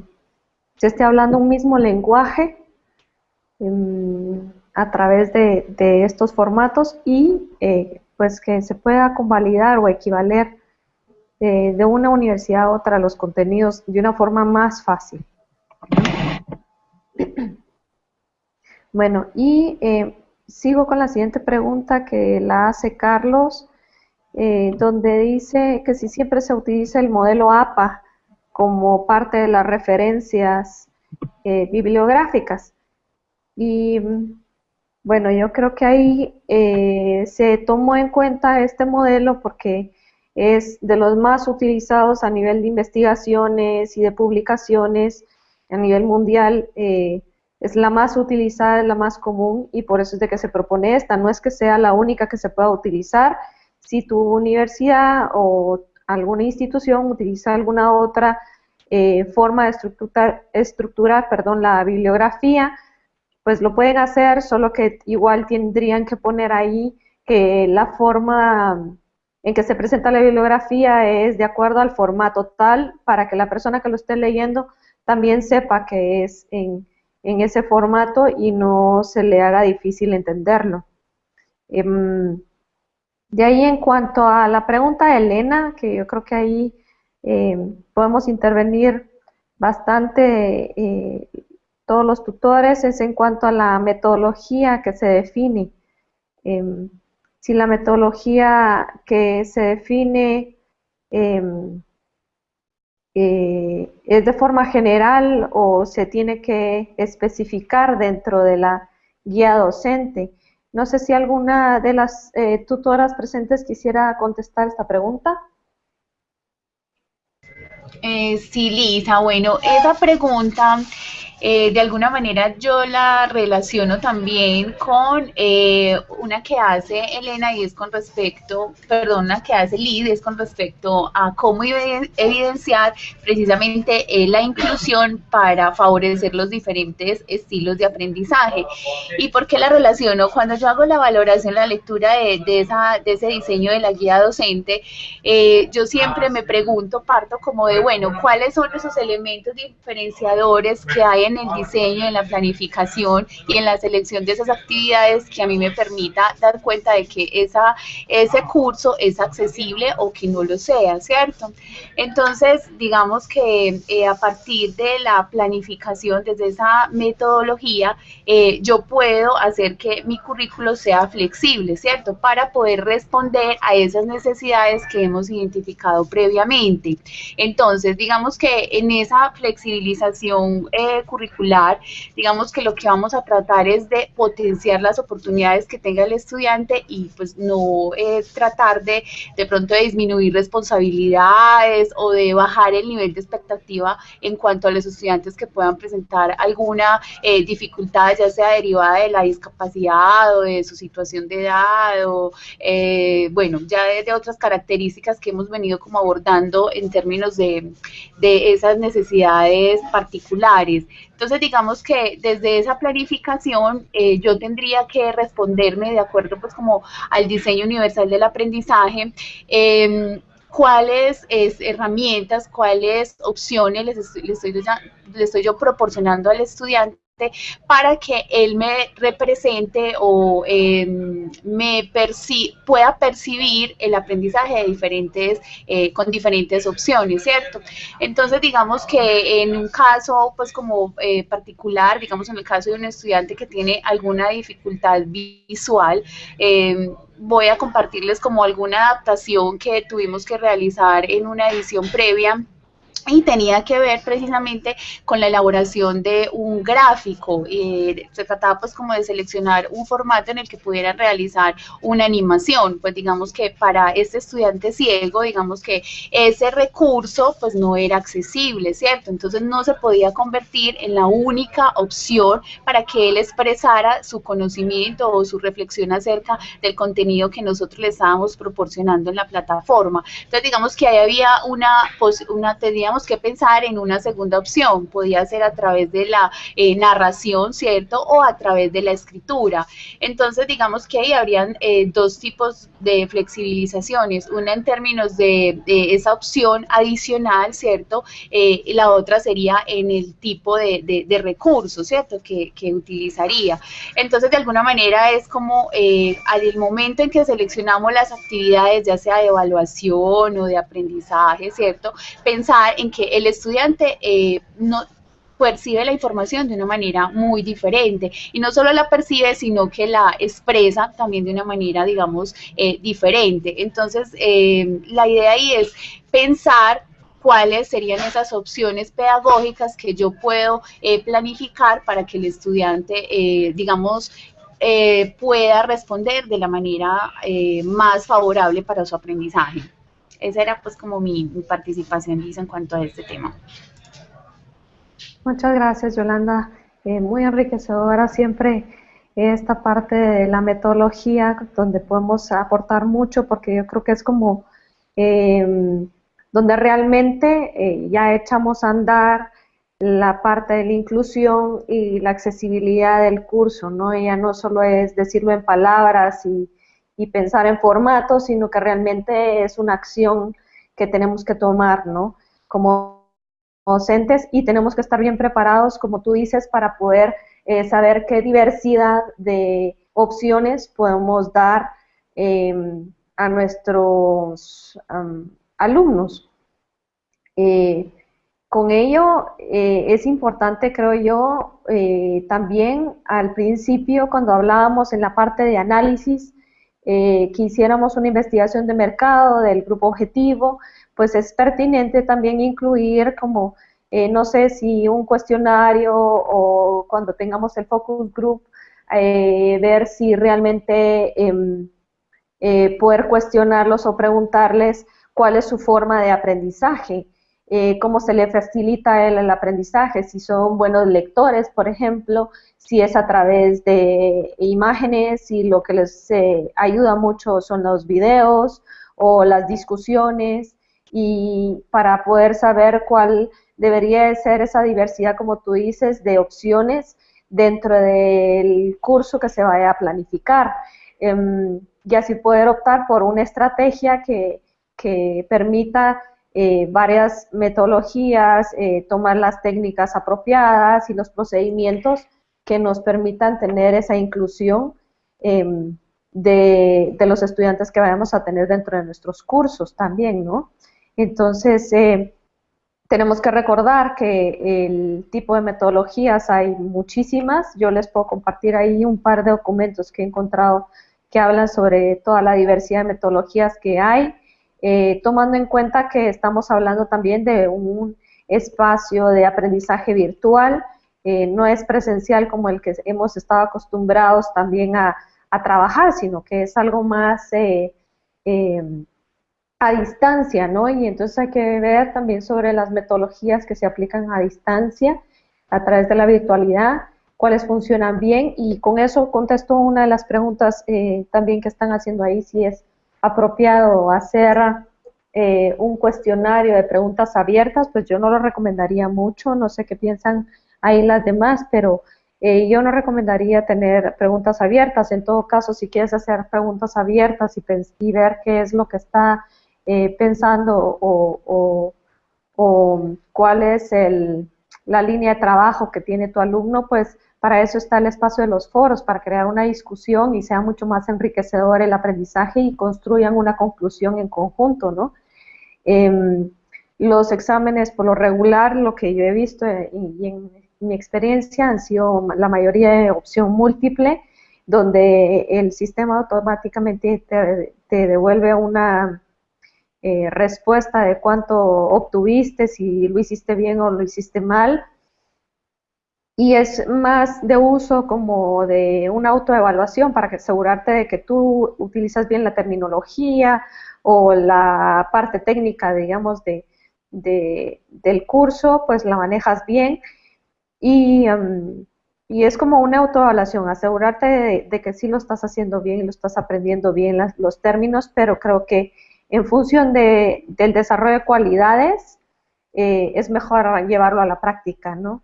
se esté hablando un mismo lenguaje a través de, estos formatos y eh, pues que se pueda convalidar o equivaler eh, de una universidad a otra los contenidos de una forma más fácil. Bueno, y eh, sigo con la siguiente pregunta que la hace Carlos, eh, donde dice que si siempre se utiliza el modelo APA como parte de las referencias bibliográficas. Y bueno, yo creo que ahí se tomó en cuenta este modelo porque es de los más utilizados a nivel de investigaciones y de publicaciones a nivel mundial. Eh, es la más utilizada, es la más común y por eso es de que se propone esta. No es que sea la única que se pueda utilizar. Si tu universidad o alguna institución utiliza alguna otra eh, forma de estructurar, estructurar perdón, la bibliografía, pues lo pueden hacer, solo que igual tendrían que poner ahí que la forma en que se presenta la bibliografía es de acuerdo al formato tal para que la persona que lo esté leyendo también sepa que es en, ese formato y no se le haga difícil entenderlo. Em, de ahí en cuanto a la pregunta de Elena, que yo creo que ahí em, podemos intervenir bastante eh, todos los tutores, es en cuanto a la metodología que se define. Si la metodología que se define em, eh, es de forma general o se tiene que especificar dentro de la guía docente. No sé si alguna de las eh, tutoras presentes quisiera contestar esta pregunta. Eh, sí, Lisa, bueno, esa pregunta eh, de alguna manera yo la relaciono también con eh, una que hace Elena y es con respecto, perdón, una que hace Lid es con respecto a cómo evidenciar precisamente eh, la inclusión para favorecer los diferentes estilos de aprendizaje. ¿Y por qué la relaciono? Cuando yo hago la valoración, la lectura de, esa, de ese diseño de la guía docente, yo siempre me pregunto, parto como de, bueno, ¿cuáles son esos elementos diferenciadores que hay el diseño, en la planificación y en la selección de esas actividades que a mí me permita dar cuenta de que esa, ese curso es accesible o que no lo sea, ¿cierto? Entonces, digamos que eh, a partir de la planificación, desde esa metodología, eh, yo puedo hacer que mi currículo sea flexible, ¿cierto? Para poder responder a esas necesidades que hemos identificado previamente. Entonces, digamos que en esa flexibilización eh, curricular, digamos que lo que vamos a tratar es de potenciar las oportunidades que tenga el estudiante y pues no es tratar de de pronto de disminuir responsabilidades o de bajar el nivel de expectativa en cuanto a los estudiantes que puedan presentar alguna eh, dificultad, ya sea derivada de la discapacidad o de su situación de edad o, eh, bueno, ya de, otras características que hemos venido como abordando en términos de, de esas necesidades particulares. Entonces, digamos que desde esa planificación eh, yo tendría que responderme de acuerdo pues como al diseño universal del aprendizaje, em, cuáles herramientas, cuáles opciones les estoy, les estoy yo proporcionando al estudiante para que él me represente o em, me pueda percibir el aprendizaje de diferentes, eh, con diferentes opciones, ¿cierto? Entonces, digamos que en un caso, pues como eh, particular, digamos en el caso de un estudiante que tiene alguna dificultad visual, em, voy a compartirles como alguna adaptación que tuvimos que realizar en una edición previa y tenía que ver precisamente con la elaboración de un gráfico. Eh, se trataba pues como de seleccionar un formato en el que pudieran realizar una animación. Pues digamos que para este estudiante ciego, digamos que ese recurso pues no era accesible, ¿cierto? Entonces no se podía convertir en la única opción para que él expresara su conocimiento o su reflexión acerca del contenido que nosotros le estábamos proporcionando en la plataforma. Entonces digamos que ahí había una, una teníamos que pensar en una segunda opción, podía ser a través de la eh, narración, ¿cierto? O a través de la escritura. Entonces, digamos que ahí habrían eh, dos tipos de flexibilizaciones, una en términos de, esa opción adicional, ¿cierto? Eh, la otra sería en el tipo de, de recursos, ¿cierto? Que, que, utilizaría. Entonces, de alguna manera es como al momento en que seleccionamos las actividades, ya sea de evaluación o de aprendizaje, ¿cierto? Pensar en que el estudiante eh, no percibe la información de una manera muy diferente. Y no solo la percibe, sino que la expresa también de una manera, digamos, eh, diferente. Entonces, eh, la idea ahí es pensar cuáles serían esas opciones pedagógicas que yo puedo eh, planificar para que el estudiante, digamos, pueda responder de la manera más favorable para su aprendizaje. Esa era pues como mi, participación, en cuanto a este tema. Muchas gracias, Yolanda. Eh, muy enriquecedora siempre esta parte de la metodología donde podemos aportar mucho porque yo creo que es como em, donde realmente eh, ya echamos a andar la parte de la inclusión y la accesibilidad del curso, ¿no? Ya no solo es decirlo en palabras y, y pensar en formatos, sino que realmente es una acción que tenemos que tomar, ¿no? Como docentes y tenemos que estar bien preparados, como tú dices, para poder eh, saber qué diversidad de opciones podemos dar em, a nuestros alumnos. Eh, con ello eh, es importante, creo yo, también al principio cuando hablábamos en la parte de análisis, que hiciéramos una investigación de mercado del grupo objetivo, pues es pertinente también incluir como, eh, no sé si un cuestionario o cuando tengamos el focus group, eh, ver si realmente em, eh, poder cuestionarlos o preguntarles cuál es su forma de aprendizaje, cómo se le facilita el, el aprendizaje, si son buenos lectores, por ejemplo, si es a través de imágenes, si lo que les ayuda mucho son los videos o las discusiones, y para poder saber cuál debería ser esa diversidad, como tú dices, de opciones dentro del curso que se vaya a planificar. Em, y así poder optar por una estrategia que, permita eh, varias metodologías, eh, tomar las técnicas apropiadas y los procedimientos que nos permitan tener esa inclusión em, de, de, los estudiantes que vayamos a tener dentro de nuestros cursos también, ¿no? Entonces, eh, tenemos que recordar que el tipo de metodologías hay muchísimas. Yo les puedo compartir ahí un par de documentos que he encontrado que hablan sobre toda la diversidad de metodologías que hay, eh, tomando en cuenta que estamos hablando también de un espacio de aprendizaje virtual, eh, no es presencial como el que hemos estado acostumbrados también a, trabajar, sino que es algo más a distancia, ¿no? Y entonces hay que ver también sobre las metodologías que se aplican a distancia a través de la virtualidad, cuáles funcionan bien y con eso contesto una de las preguntas eh, también que están haciendo ahí, si es apropiado hacer eh, un cuestionario de preguntas abiertas, pues yo no lo recomendaría mucho, no sé qué piensan ahí las demás, pero eh, yo no recomendaría tener preguntas abiertas, en todo caso, si quieres hacer preguntas abiertas y, y ver qué es lo que está eh, pensando o, cuál es la línea de trabajo que tiene tu alumno, pues para eso está el espacio de los foros, para crear una discusión y sea mucho más enriquecedor el aprendizaje y construyan una conclusión en conjunto, ¿no? Em, los exámenes, por lo regular, lo que yo he visto eh, y, en mi experiencia han sido la mayoría de opción múltiple, donde el sistema automáticamente te devuelve una eh, respuesta de cuánto obtuviste, si lo hiciste bien o lo hiciste mal. Y es más de uso como de una autoevaluación para asegurarte de que tú utilizas bien la terminología o la parte técnica, digamos, de, del curso, pues la manejas bien. Y, em, y es como una autoevaluación, asegurarte de, que sí lo estás haciendo bien y lo estás aprendiendo bien los términos, pero creo que en función de, del desarrollo de cualidades, eh, es mejor llevarlo a la práctica, ¿no?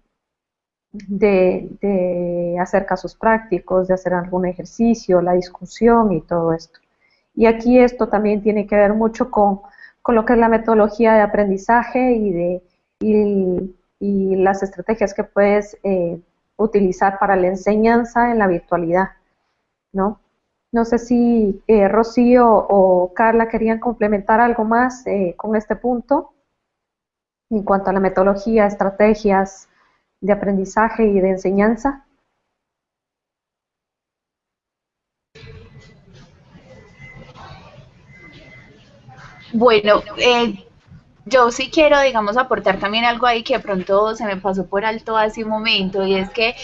De, hacer casos prácticos, de hacer algún ejercicio, la discusión y todo esto. Y aquí esto también tiene que ver mucho con, lo que es la metodología de aprendizaje y, de, y, las estrategias que puedes eh, utilizar para la enseñanza en la virtualidad, ¿no? No sé si eh, Rocío o Carla querían complementar algo más eh, con este punto en cuanto a la metodología, estrategias de aprendizaje y de enseñanza? Bueno, eh, yo sí quiero, digamos, aportar también algo ahí que de pronto se me pasó por alto hace un momento, y es que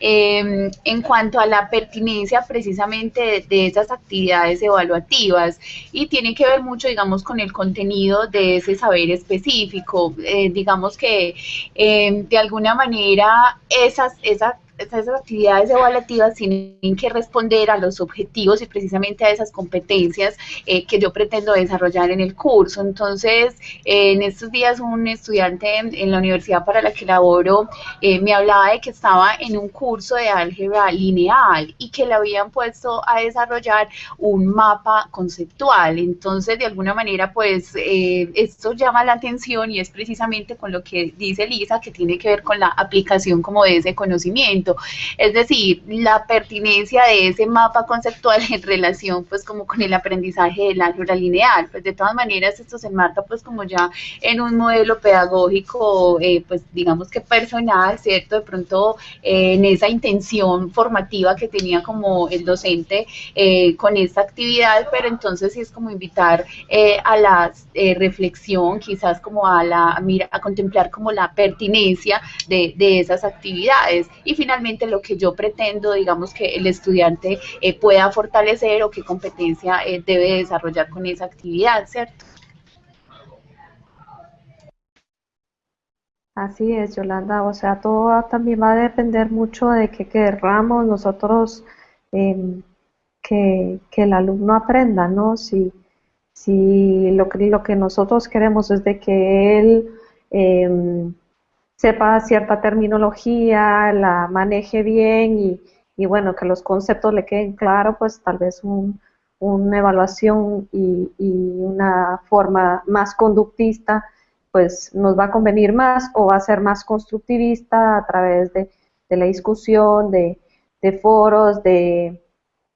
em, en cuanto a la pertinencia precisamente de, esas actividades evaluativas, y tiene que ver mucho, digamos, con el contenido de ese saber específico, eh, digamos que em, de alguna manera esas, esas esas actividades evaluativas tienen que responder a los objetivos y precisamente a esas competencias eh, que yo pretendo desarrollar en el curso. Entonces, eh, en estos días un estudiante en, la universidad para la que laboro eh, me hablaba de que estaba en un curso de álgebra lineal y que le habían puesto a desarrollar un mapa conceptual. Entonces, de alguna manera, pues esto llama la atención y es precisamente con lo que dice Lisa, que tiene que ver con la aplicación como de ese conocimiento es decir, la pertinencia de ese mapa conceptual en relación pues como con el aprendizaje del álgebra lineal. Pues de todas maneras esto se enmarca pues como ya en un modelo pedagógico eh, pues digamos que personal, ¿cierto? De pronto eh, en esa intención formativa que tenía como el docente eh, con esta actividad, pero entonces sí es como invitar a la reflexión, quizás como a la mira, a contemplar como la pertinencia de, de esas actividades. Y finalmente lo que yo pretendo, digamos, que el estudiante eh, pueda fortalecer o qué competencia eh, debe desarrollar con esa actividad, ¿cierto? Así es, Yolanda. O sea, todo también va a depender mucho de que querramos nosotros em, que, el alumno aprenda, ¿no? Si, si lo, que, lo que nosotros queremos es de que él em, sepa cierta terminología, la maneje bien y, bueno, que los conceptos le queden claros, pues tal vez una evaluación y, una forma más conductista, pues nos va a convenir más o va a ser más constructivista a través de, la discusión, de, foros, de,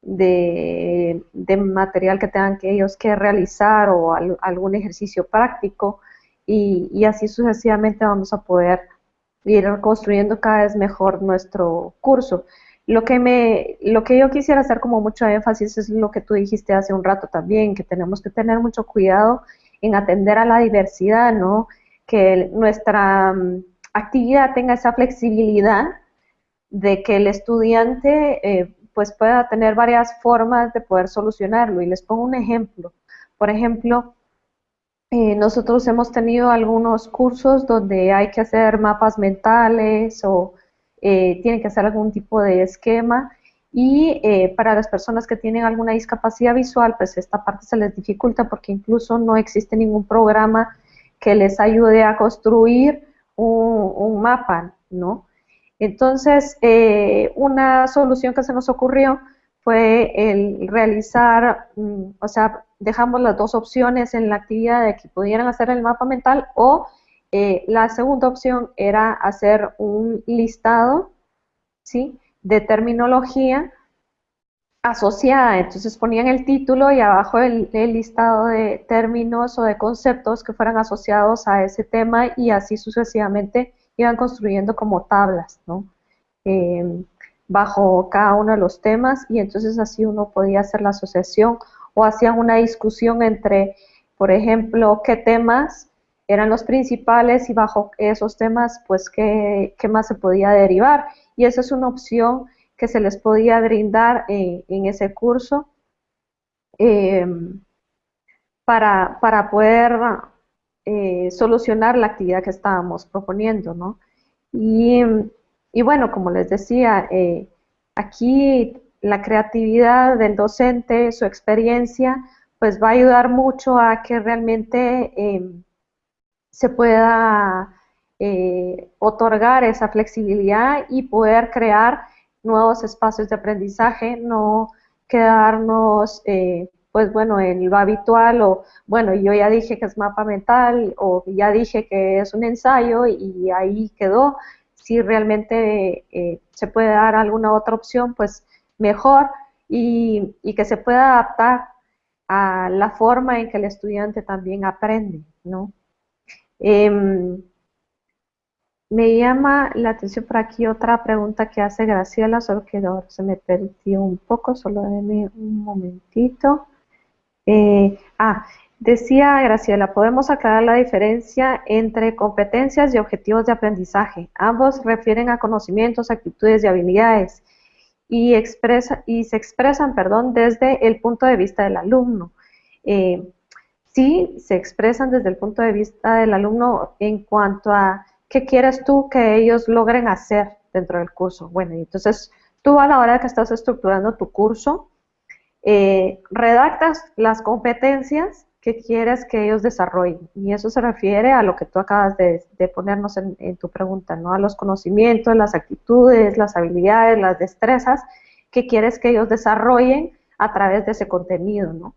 de, material que tengan que ellos que realizar o algún ejercicio práctico. Y, y, así sucesivamente vamos a poder ir construyendo cada vez mejor nuestro curso. Lo que, me, lo que yo quisiera hacer como mucho énfasis es lo que tú dijiste hace un rato también, que tenemos que tener mucho cuidado en atender a la diversidad, ¿no? Que nuestra mm, actividad tenga esa flexibilidad de que el estudiante eh, pues pueda tener varias formas de poder solucionarlo. Y les pongo un ejemplo. Por ejemplo, eh, nosotros hemos tenido algunos cursos donde hay que hacer mapas mentales o eh, tienen que hacer algún tipo de esquema y eh, para las personas que tienen alguna discapacidad visual, pues esta parte se les dificulta porque incluso no existe ningún programa que les ayude a construir un, un mapa, ¿no? Entonces, una solución que se nos ocurrió fue el realizar, mm, o sea, dejamos las dos opciones en la actividad de que pudieran hacer el mapa mental o eh, la segunda opción era hacer un listado, ¿sí? De terminología asociada, entonces ponían el título y abajo el, listado de términos o de conceptos que fueran asociados a ese tema y así sucesivamente iban construyendo como tablas, ¿no? Em, bajo cada uno de los temas y entonces así uno podía hacer la asociación o hacían una discusión entre, por ejemplo, qué temas eran los principales y bajo esos temas, pues qué, más se podía derivar. Y esa es una opción que se les podía brindar en ese curso em, para, para, poder eh, solucionar la actividad que estábamos proponiendo, ¿no? Y y bueno, como les decía, eh, aquí la creatividad del docente, su experiencia, pues va a ayudar mucho a que realmente em, se pueda eh, otorgar esa flexibilidad y poder crear nuevos espacios de aprendizaje, no quedarnos, eh, pues bueno, en lo habitual o, bueno, yo ya dije que es mapa mental o ya dije que es un ensayo y ahí quedó, si realmente eh, se puede dar alguna otra opción, pues mejor y, que se pueda adaptar a la forma en que el estudiante también aprende, ¿no? Em, Me llama la atención por aquí otra pregunta que hace Graciela, solo que se me perdió un poco, solo denme un momentito. Eh, ah, decía Graciela, podemos aclarar la diferencia entre competencias y objetivos de aprendizaje. Ambos refieren a conocimientos, actitudes y habilidades y, expresa, y se expresan perdón, desde el punto de vista del alumno. Eh, sí, se expresan desde el punto de vista del alumno en cuanto a ¿qué quieres tú que ellos logren hacer dentro del curso? Bueno, entonces tú a la hora que estás estructurando tu curso, eh, redactas las competencias que quieres que ellos desarrollen. Y eso se refiere a lo que tú acabas de, ponernos en, tu pregunta, ¿no? A los conocimientos, las actitudes, las habilidades, las destrezas que quieres que ellos desarrollen a través de ese contenido, ¿no?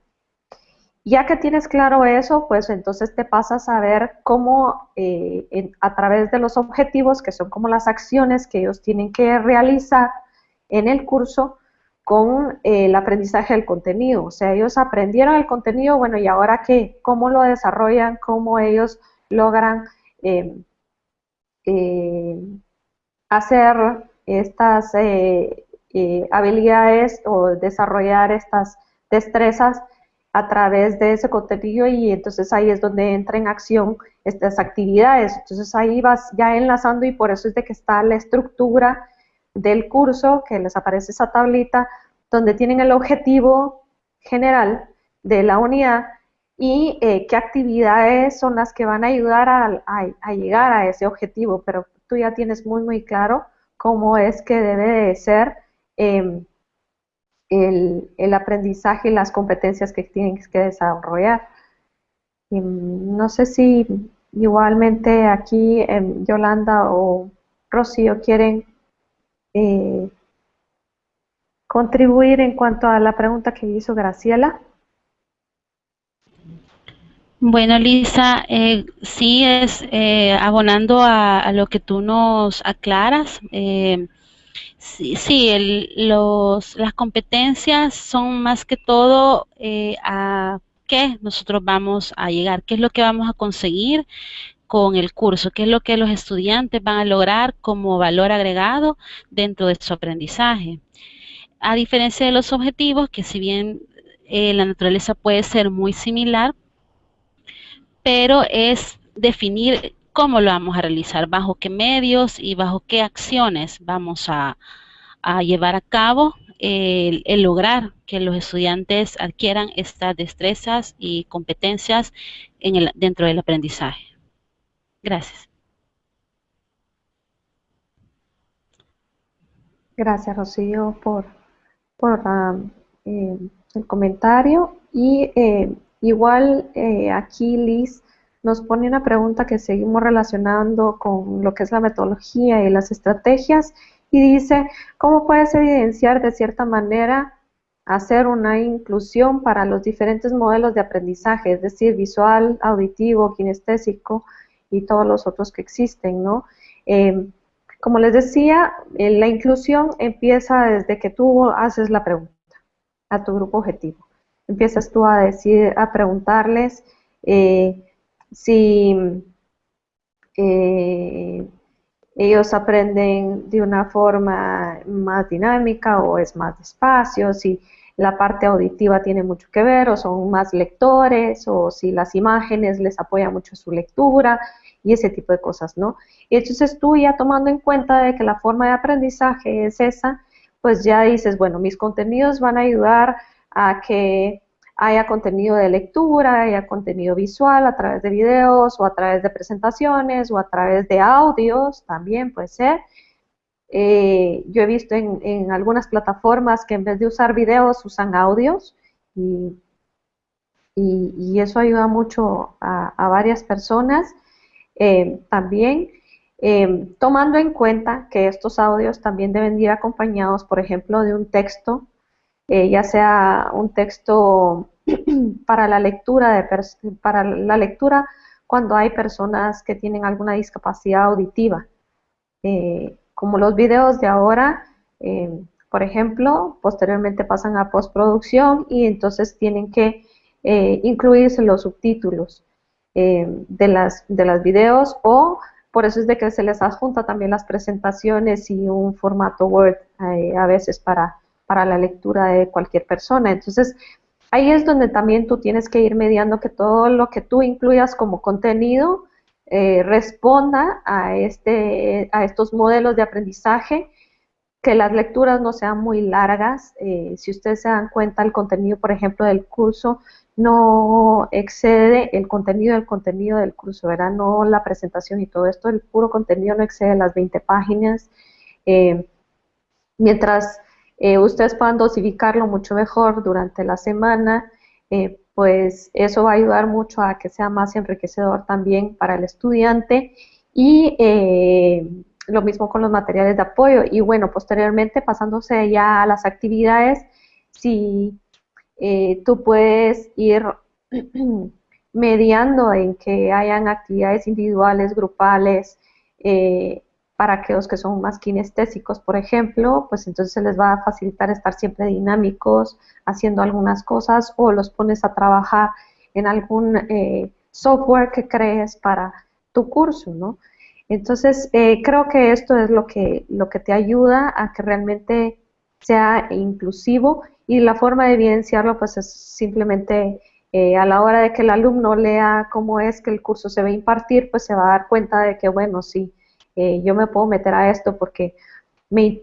Ya que tienes claro eso, pues entonces te pasas a ver cómo eh, a través de los objetivos, que son como las acciones que ellos tienen que realizar en el curso, con eh, el aprendizaje del contenido. O sea, ellos aprendieron el contenido, bueno, ¿y ahora qué? ¿Cómo lo desarrollan? ¿Cómo ellos logran eh, hacer estas habilidades o desarrollar estas destrezas a través de ese contenido y entonces ahí es donde entra en acción estas actividades. Entonces ahí vas ya enlazando y por eso es de que está la estructura del curso, que les aparece esa tablita, donde tienen el objetivo general de la unidad y eh, qué actividades son las que van a ayudar a, llegar a ese objetivo, pero tú ya tienes muy, muy claro cómo es que debe de ser em, el, aprendizaje y las competencias que tienes que desarrollar. no sé si igualmente aquí em, Yolanda o Rocío quieren eh, contribuir en cuanto a la pregunta que hizo Graciela. Bueno, Lisa, eh, sí es eh, abonando a, lo que tú nos aclaras. Eh, Sí, sí los, las competencias son más que todo eh, a qué nosotros vamos a llegar, qué es lo que vamos a conseguir con el curso, qué es lo que los estudiantes van a lograr como valor agregado dentro de su aprendizaje. A diferencia de los objetivos, que si bien eh, la naturaleza puede ser muy similar, pero es definir cómo lo vamos a realizar, bajo qué medios y bajo qué acciones vamos a, llevar a cabo el, lograr que los estudiantes adquieran estas destrezas y competencias dentro del aprendizaje. Gracias. Gracias, Rocío, por, eh, el comentario. Y eh, igual eh, aquí, Liz, nos pone una pregunta que seguimos relacionando con lo que es la metodología y las estrategias y dice, ¿cómo puedes evidenciar de cierta manera hacer una inclusión para los diferentes modelos de aprendizaje, es decir, visual, auditivo, kinestésico y todos los otros que existen, ¿no? Eh, como les decía, eh, la inclusión empieza desde que tú haces la pregunta a tu grupo objetivo. Empiezas tú a decir, a preguntarles eh, si eh, ellos aprenden de una forma más dinámica o es más despacio, si la parte auditiva tiene mucho que ver o son más lectores o si las imágenes les apoyan mucho su lectura y ese tipo de cosas, ¿no? Y entonces tú ya tomando en cuenta de que la forma de aprendizaje es esa, pues ya dices, bueno, mis contenidos van a ayudar a que haya contenido de lectura, haya contenido visual a través de videos o a través de presentaciones o a través de audios, también puede ser. Eh, yo he visto en, algunas plataformas que en vez de usar videos usan audios y, eso ayuda mucho a, varias personas. Eh, también eh, tomando en cuenta que estos audios también deben ir acompañados, por ejemplo, de un texto eh, ya sea un texto para la lectura de para la lectura cuando hay personas que tienen alguna discapacidad auditiva. Como los videos de ahora, eh, por ejemplo, posteriormente pasan a postproducción y entonces tienen que incluirse los subtítulos de las de las videos o por eso es de que se les adjunta también las presentaciones y un formato Word eh, a veces para, para la lectura de cualquier persona. Entonces, ahí es donde también tú tienes que ir mediando que todo lo que tú incluyas como contenido eh, responda a, este, a estos modelos de aprendizaje, que las lecturas no sean muy largas. Eh, si ustedes se dan cuenta, el contenido, por ejemplo, del curso no excede el contenido del contenido del curso, ¿verdad? No la presentación y todo esto, el puro contenido no excede las 20 páginas. Eh, mientras ustedes puedan dosificarlo mucho mejor durante la semana, pues eso va a ayudar mucho a que sea más enriquecedor también para el estudiante y lo mismo con los materiales de apoyo. Y bueno, posteriormente pasándose ya a las actividades, si eh, tú puedes ir mediando en que hayan actividades individuales, grupales, eh, para aquellos que son más kinestésicos, por ejemplo, pues entonces les va a facilitar estar siempre dinámicos, haciendo algunas cosas, o los pones a trabajar en algún eh, software que crees para tu curso, ¿no? Entonces, creo que esto es lo que, lo que te ayuda a que realmente sea inclusivo y la forma de evidenciarlo pues es simplemente eh, a la hora de que el alumno lea cómo es que el curso se va a impartir, pues se va a dar cuenta de que, bueno, sí, eh, yo me puedo meter a esto porque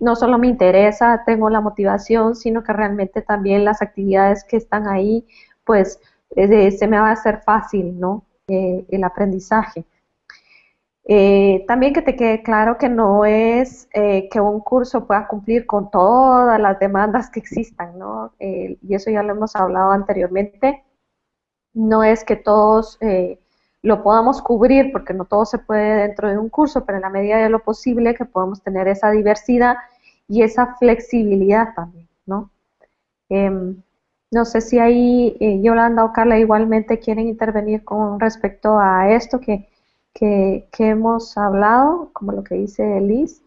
no solo me interesa, tengo la motivación, sino que realmente también las actividades que están ahí, pues eh, se me va a hacer fácil, ¿no? el aprendizaje. Eh, también que te quede claro que no es eh, que un curso pueda cumplir con todas las demandas que existan, ¿no? Eh, y eso ya lo hemos hablado anteriormente. No es que todos lo podamos cubrir, porque no todo se puede dentro de un curso, pero en la medida de lo posible que podamos tener esa diversidad y esa flexibilidad también, ¿no? Em, no sé si ahí Yolanda o Carla igualmente quieren intervenir con respecto a esto que que, hemos hablado, como lo que dice Liz,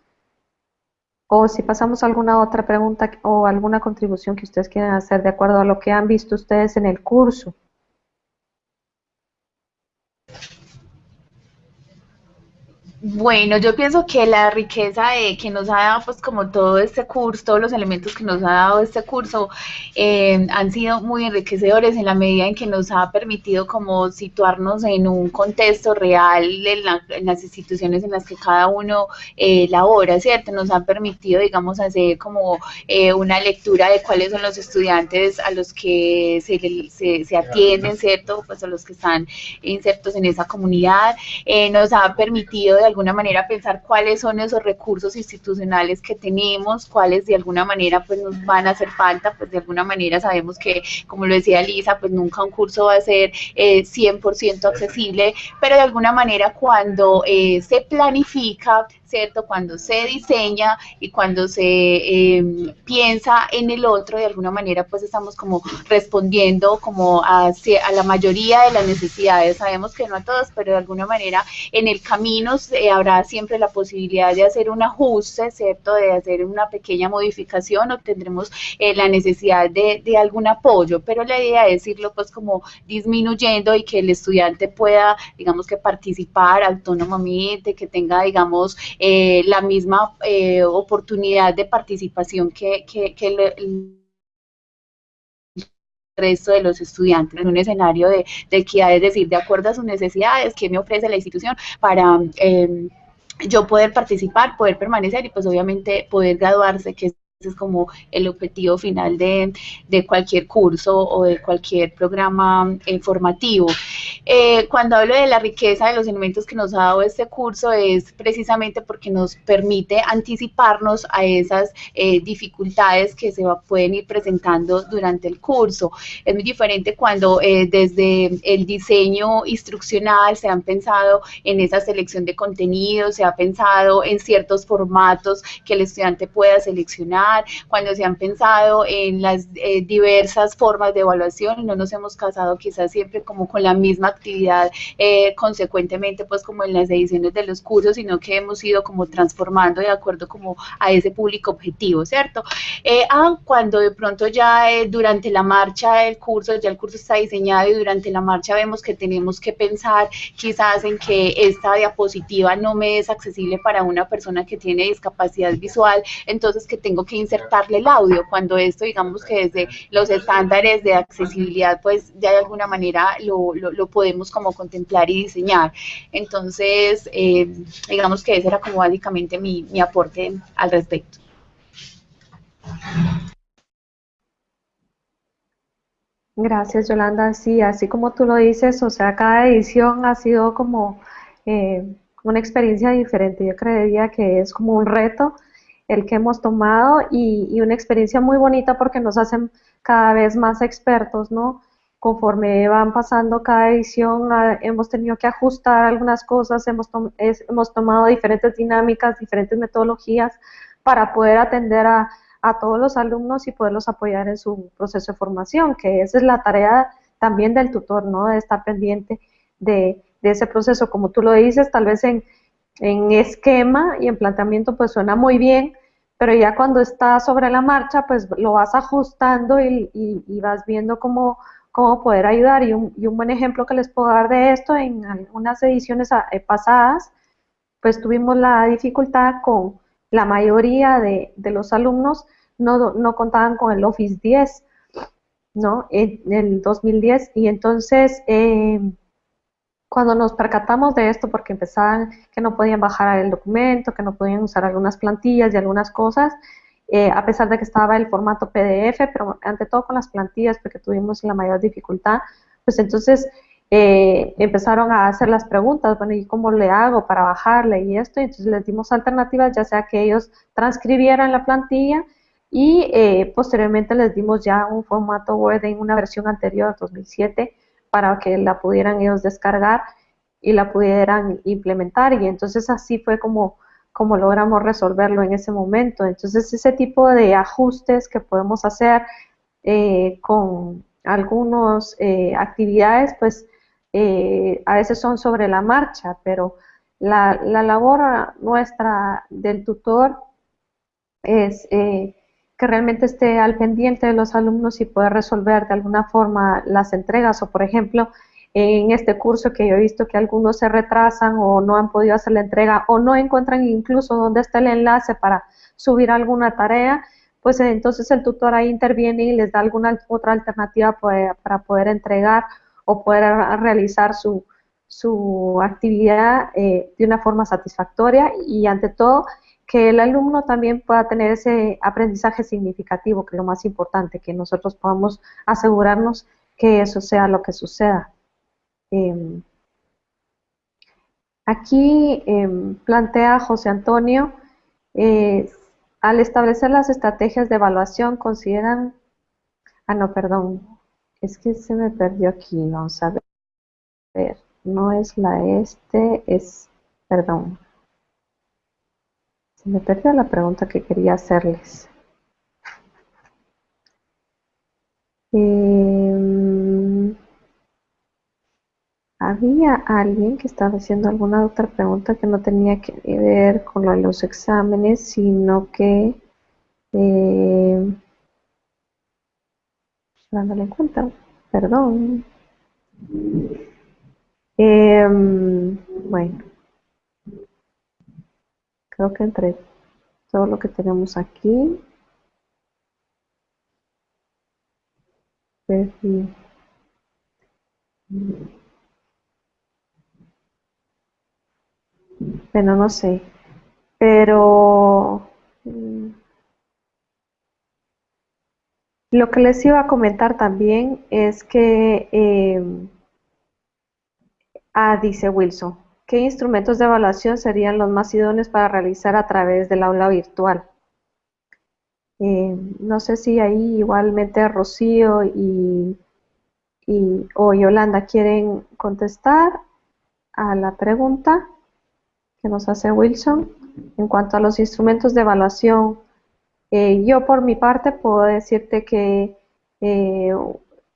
o si pasamos a alguna otra pregunta o alguna contribución que ustedes quieran hacer de acuerdo a lo que han visto ustedes en el curso. Bueno, yo pienso que la riqueza de, que nos ha dado, pues como todo este curso, todos los elementos que nos ha dado este curso, eh, han sido muy enriquecedores en la medida en que nos ha permitido como situarnos en un contexto real en, las instituciones en las que cada uno eh, labora, ¿cierto? Nos ha permitido, digamos, hacer como eh, una lectura de cuáles son los estudiantes a los que se, se, se atienden, ¿cierto? Pues a los que están insertos en esa comunidad. nos ha permitido alguna manera pensar cuáles son esos recursos institucionales que tenemos, cuáles de alguna manera pues nos van a hacer falta, pues de alguna manera sabemos que, como lo decía Lisa, pues nunca un curso va a ser eh, 100% accesible, pero de alguna manera cuando eh, se planifica, ¿cierto? Cuando se diseña y cuando se em, piensa en el otro, de alguna manera pues estamos como respondiendo como a, a, la mayoría de las necesidades. Sabemos que no a todas, pero de alguna manera en el camino habrá siempre la posibilidad de hacer un ajuste, ¿cierto? De hacer una pequeña modificación o tendremos eh, la necesidad de, de algún apoyo, pero la idea es irlo pues como disminuyendo y que el estudiante pueda, digamos que participar autónomamente, que tenga, digamos, eh, la misma eh, oportunidad de participación que, el, resto de los estudiantes en un escenario de, equidad, es decir, de acuerdo a sus necesidades, qué me ofrece la institución para em, yo poder participar, poder permanecer y pues obviamente poder graduarse, que es como el objetivo final de, cualquier curso o de cualquier programa informativo. Eh, cuando hablo de la riqueza de los elementos que nos ha dado este curso es precisamente porque nos permite anticiparnos a esas eh, dificultades que se pueden ir presentando durante el curso. Es muy diferente cuando eh, desde el diseño instruccional se han pensado en esa selección de contenidos, se ha pensado en ciertos formatos que el estudiante pueda seleccionar cuando se han pensado en las eh, diversas formas de evaluación, no nos hemos casado quizás siempre como con la misma actividad eh, consecuentemente pues como en las ediciones de los cursos, sino que hemos ido como transformando de acuerdo como a ese público objetivo, ¿cierto? Eh, ah, cuando de pronto ya durante la marcha del curso, ya el curso está diseñado y durante la marcha vemos que tenemos que pensar quizás en que esta diapositiva no me es accesible para una persona que tiene discapacidad visual, entonces que tengo que insertarle el audio, cuando esto digamos que desde los estándares de accesibilidad pues ya de alguna manera lo, lo, podemos como contemplar y diseñar. Entonces, eh, digamos que ese era como básicamente mi, mi aporte al respecto. Gracias, Yolanda. Sí, así como tú lo dices, o sea, cada edición ha sido como eh, una experiencia diferente. Yo creería que es como un reto el que hemos tomado y, una experiencia muy bonita porque nos hacen cada vez más expertos, ¿no? Conforme van pasando cada edición, ah, hemos tenido que ajustar algunas cosas, hemos, hemos tomado diferentes dinámicas, diferentes metodologías para poder atender a, a todos los alumnos y poderlos apoyar en su proceso de formación, que esa es la tarea también del tutor, ¿no? De estar pendiente de, ese proceso. Como tú lo dices, tal vez en, esquema y en planteamiento pues suena muy bien, pero ya cuando está sobre la marcha pues lo vas ajustando y, vas viendo cómo, cómo poder ayudar. Y un, y un, buen ejemplo que les puedo dar de esto, en algunas ediciones eh, pasadas, pues tuvimos la dificultad con la mayoría de, los alumnos no, contaban con el Office 10, ¿no? En, el 2010 y entonces eh, cuando nos percatamos de esto porque empezaban que no podían bajar el documento, que no podían usar algunas plantillas y algunas cosas, eh, a pesar de que estaba el formato PDF, pero ante todo con las plantillas porque tuvimos la mayor dificultad, pues entonces eh, empezaron a hacer las preguntas, bueno, ¿y cómo le hago para bajarle y esto? Y entonces les dimos alternativas, ya sea que ellos transcribieran la plantilla y eh, posteriormente les dimos ya un formato Word en una versión anterior, 2007, para que la pudieran ellos descargar y la pudieran implementar y entonces así fue como, como logramos resolverlo en ese momento. Entonces ese tipo de ajustes que podemos hacer eh, con algunas actividades, pues eh, a veces son sobre la marcha, pero la, labor nuestra del tutor es eh, que realmente esté al pendiente de los alumnos y poder resolver de alguna forma las entregas. O por ejemplo en este curso que yo he visto que algunos se retrasan o no han podido hacer la entrega o no encuentran incluso dónde está el enlace para subir alguna tarea, pues entonces el tutor ahí interviene y les da alguna otra alternativa para poder entregar o poder realizar su, su actividad eh, de una forma satisfactoria. Y ante todo que el alumno también pueda tener ese aprendizaje significativo, que es lo más importante, que nosotros podamos asegurarnos que eso sea lo que suceda. Em, aquí em, plantea José Antonio, eh, al establecer las estrategias de evaluación, consideran, ah no, perdón, es que se me perdió aquí, vamos a ver. No es la este, es, perdón. Me perdió la pregunta que quería hacerles. Em, había alguien que estaba haciendo alguna otra pregunta que no tenía que ver con los exámenes, sino que eh, dándole en cuenta, perdón. Em, bueno, creo que entre todo lo que tenemos aquí, pues, bueno, no sé, pero mm, lo que les iba a comentar también es que, eh, ah, dice Wilson, ¿qué instrumentos de evaluación serían los más idóneos para realizar a través del aula virtual? Eh, no sé si ahí igualmente Rocío y, y, o Yolanda quieren contestar a la pregunta que nos hace Wilson en cuanto a los instrumentos de evaluación Eh, yo por mi parte puedo decirte que eh,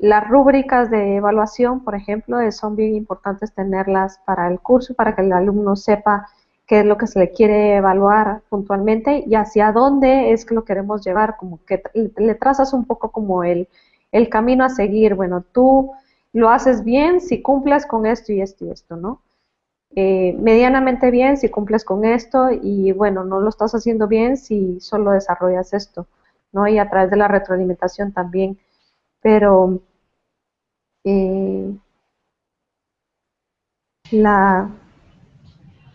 las rúbricas de evaluación, por ejemplo, son bien importantes tenerlas para el curso, para que el alumno sepa qué es lo que se le quiere evaluar puntualmente y hacia dónde es que lo queremos llevar, como que le trazas un poco como el, el camino a seguir. Bueno, tú lo haces bien si cumples con esto y esto y esto, ¿no? Eh, medianamente bien si cumples con esto y bueno, no lo estás haciendo bien si solo desarrollas esto, ¿no? Y a través de la retroalimentación también. Pero eh, la...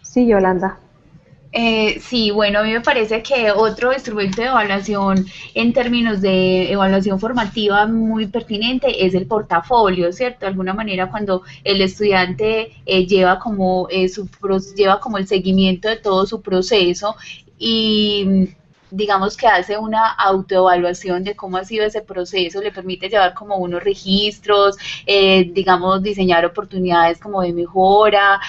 Sí, Yolanda. Eh, sí, bueno, a mí me parece que otro instrumento de evaluación en términos de evaluación formativa muy pertinente es el portafolio, ¿cierto? De alguna manera cuando el estudiante eh, lleva, como, eh, su, lleva como el seguimiento de todo su proceso y digamos que hace una autoevaluación de cómo ha sido ese proceso, le permite llevar como unos registros, digamos, diseñar oportunidades como de mejora,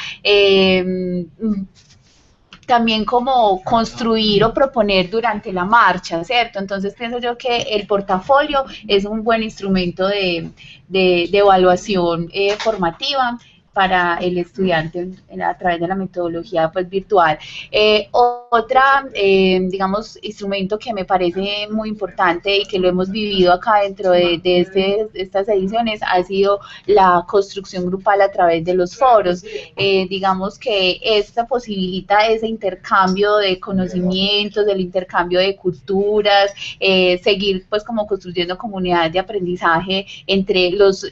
también como construir o proponer durante la marcha, ¿cierto? Entonces pienso yo que el portafolio es un buen instrumento de, de, evaluación eh, formativa para el estudiante a través de la metodología pues, virtual. Eh, otra, eh, digamos, instrumento que me parece muy importante y que lo hemos vivido acá dentro de, este, estas ediciones ha sido la construcción grupal a través de los foros. Eh, digamos que esta posibilita ese intercambio de conocimientos, del intercambio de culturas, seguir pues como construyendo comunidades de aprendizaje entre los,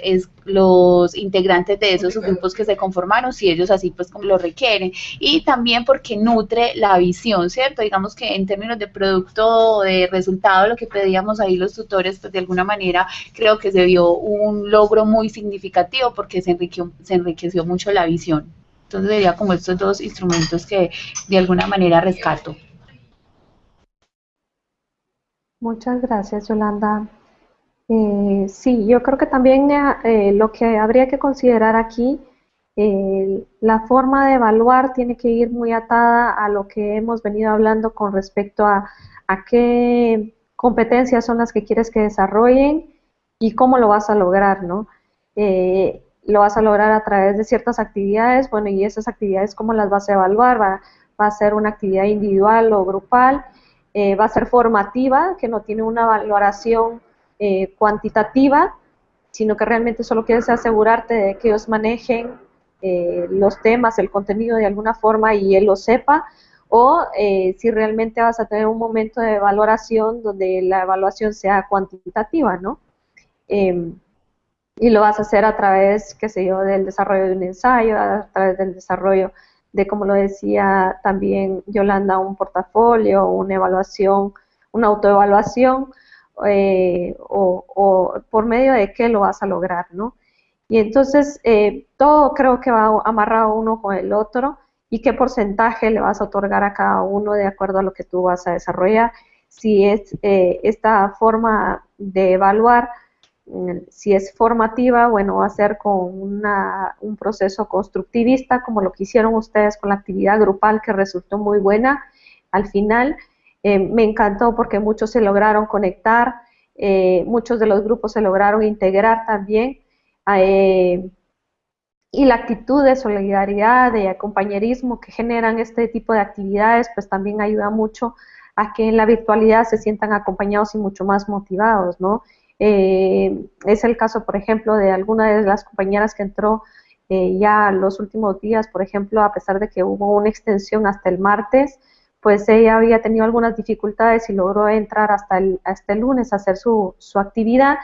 los integrantes de esos grupos que se conformaron, si ellos así pues como lo requieren. Y también porque nutre la visión, ¿cierto? Digamos que en términos de producto, de resultado, lo que pedíamos ahí los tutores, pues de alguna manera creo que se vio un logro muy significativo porque se enriqueció, se enriqueció mucho la visión. Entonces sería como estos dos instrumentos que de alguna manera rescato. Muchas gracias, Yolanda. Eh, sí, yo creo que también eh, lo que habría que considerar aquí la forma de evaluar tiene que ir muy atada a lo que hemos venido hablando con respecto a, qué competencias son las que quieres que desarrollen y cómo lo vas a lograr, ¿no? Eh, lo vas a lograr a través de ciertas actividades, bueno, y esas actividades, ¿cómo las vas a evaluar? Va, a ser una actividad individual o grupal, eh, va a ser formativa, que no tiene una valoración eh, cuantitativa, sino que realmente solo quieres asegurarte de que ellos manejen eh, los temas, el contenido de alguna forma y él lo sepa, o eh, si realmente vas a tener un momento de valoración donde la evaluación sea cuantitativa, ¿no? Em, y lo vas a hacer a través, qué sé yo, del desarrollo de un ensayo, a través del desarrollo de, como lo decía también Yolanda, un portafolio, una evaluación, una autoevaluación, eh, o, por medio de qué lo vas a lograr, ¿no? Y entonces eh, todo creo que va amarrado uno con el otro y qué porcentaje le vas a otorgar a cada uno de acuerdo a lo que tú vas a desarrollar. Si es eh, esta forma de evaluar, mm, si es formativa, bueno, va a ser con una, un proceso constructivista, como lo que hicieron ustedes con la actividad grupal, que resultó muy buena al final. Eh, me encantó porque muchos se lograron conectar, muchos de los grupos se lograron integrar también eh, y la actitud de solidaridad, de compañerismo que generan este tipo de actividades, pues también ayuda mucho a que en la virtualidad se sientan acompañados y mucho más motivados, ¿no? Eh, es el caso, por ejemplo, de alguna de las compañeras que entró eh, ya los últimos días, por ejemplo, a pesar de que hubo una extensión hasta el martes, pues ella había tenido algunas dificultades y logró entrar hasta el, hasta el lunes a hacer su, su actividad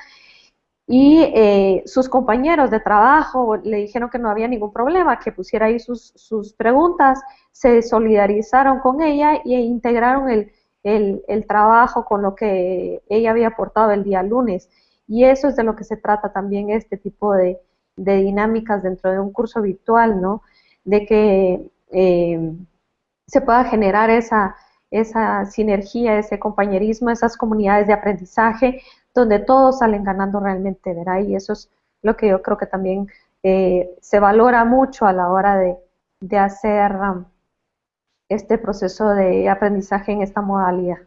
y eh, sus compañeros de trabajo le dijeron que no había ningún problema, que pusiera ahí sus, sus preguntas, se solidarizaron con ella e integraron el, el, trabajo con lo que ella había aportado el día lunes. Y eso es de lo que se trata también este tipo de, de dinámicas dentro de un curso virtual, ¿no? De que eh, se pueda generar esa, esa sinergia, ese compañerismo, esas comunidades de aprendizaje, donde todos salen ganando realmente, ¿verdad? Y eso es lo que yo creo que también eh, se valora mucho a la hora de, hacer um, este proceso de aprendizaje en esta modalidad.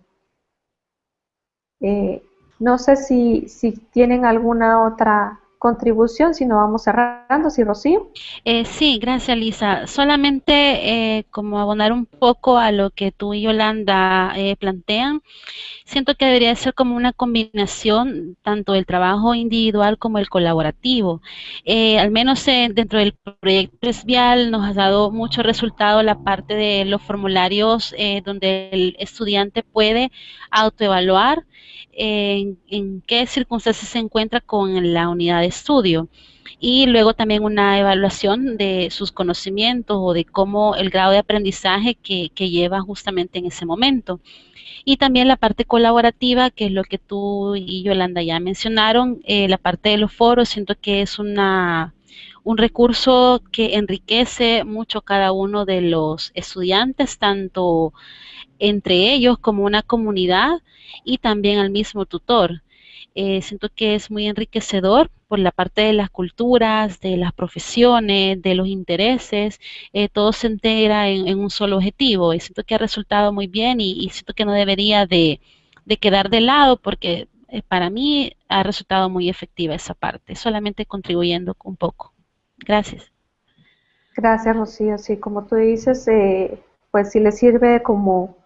Eh, no sé si, si tienen alguna otra contribución, si no vamos cerrando, si Rocío. Eh, sí, gracias Lisa. Solamente eh, como abonar un poco a lo que tú y Yolanda eh, plantean, siento que debería ser como una combinación tanto del trabajo individual como el colaborativo. Eh, al menos dentro del proyecto ESVIAL nos ha dado mucho resultado la parte de los formularios donde el estudiante puede autoevaluar en, qué circunstancias se encuentra con la unidad de estudio y luego también una evaluación de sus conocimientos o de cómo el grado de aprendizaje que, lleva justamente en ese momento. Y también la parte colaborativa, que es lo que tú y Yolanda ya mencionaron, eh, la parte de los foros, siento que es una, un recurso que enriquece mucho cada uno de los estudiantes, tanto entre ellos como una comunidad y también al mismo tutor. Eh, siento que es muy enriquecedor por la parte de las culturas, de las profesiones, de los intereses, eh, todo se entera en, un solo objetivo y siento que ha resultado muy bien y, siento que no debería de, quedar de lado porque eh, para mí ha resultado muy efectiva esa parte, solamente contribuyendo un poco. Gracias. Gracias, Rocío. Sí, como tú dices, pues si le sirve como,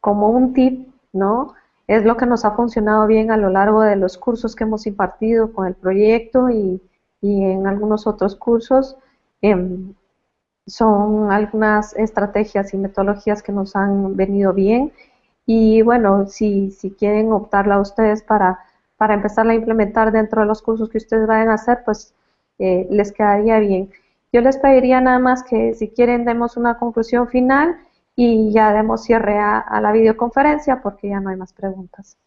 como un tip, ¿no? Es lo que nos ha funcionado bien a lo largo de los cursos que hemos impartido con el proyecto y, en algunos otros cursos. Em, son algunas estrategias y metodologías que nos han venido bien y bueno, si, si quieren optarla ustedes para, para empezarla a implementar dentro de los cursos que ustedes vayan a hacer, pues eh, les quedaría bien. Yo les pediría nada más que si quieren demos una conclusión final y ya demos cierre a, la videoconferencia porque ya no hay más preguntas.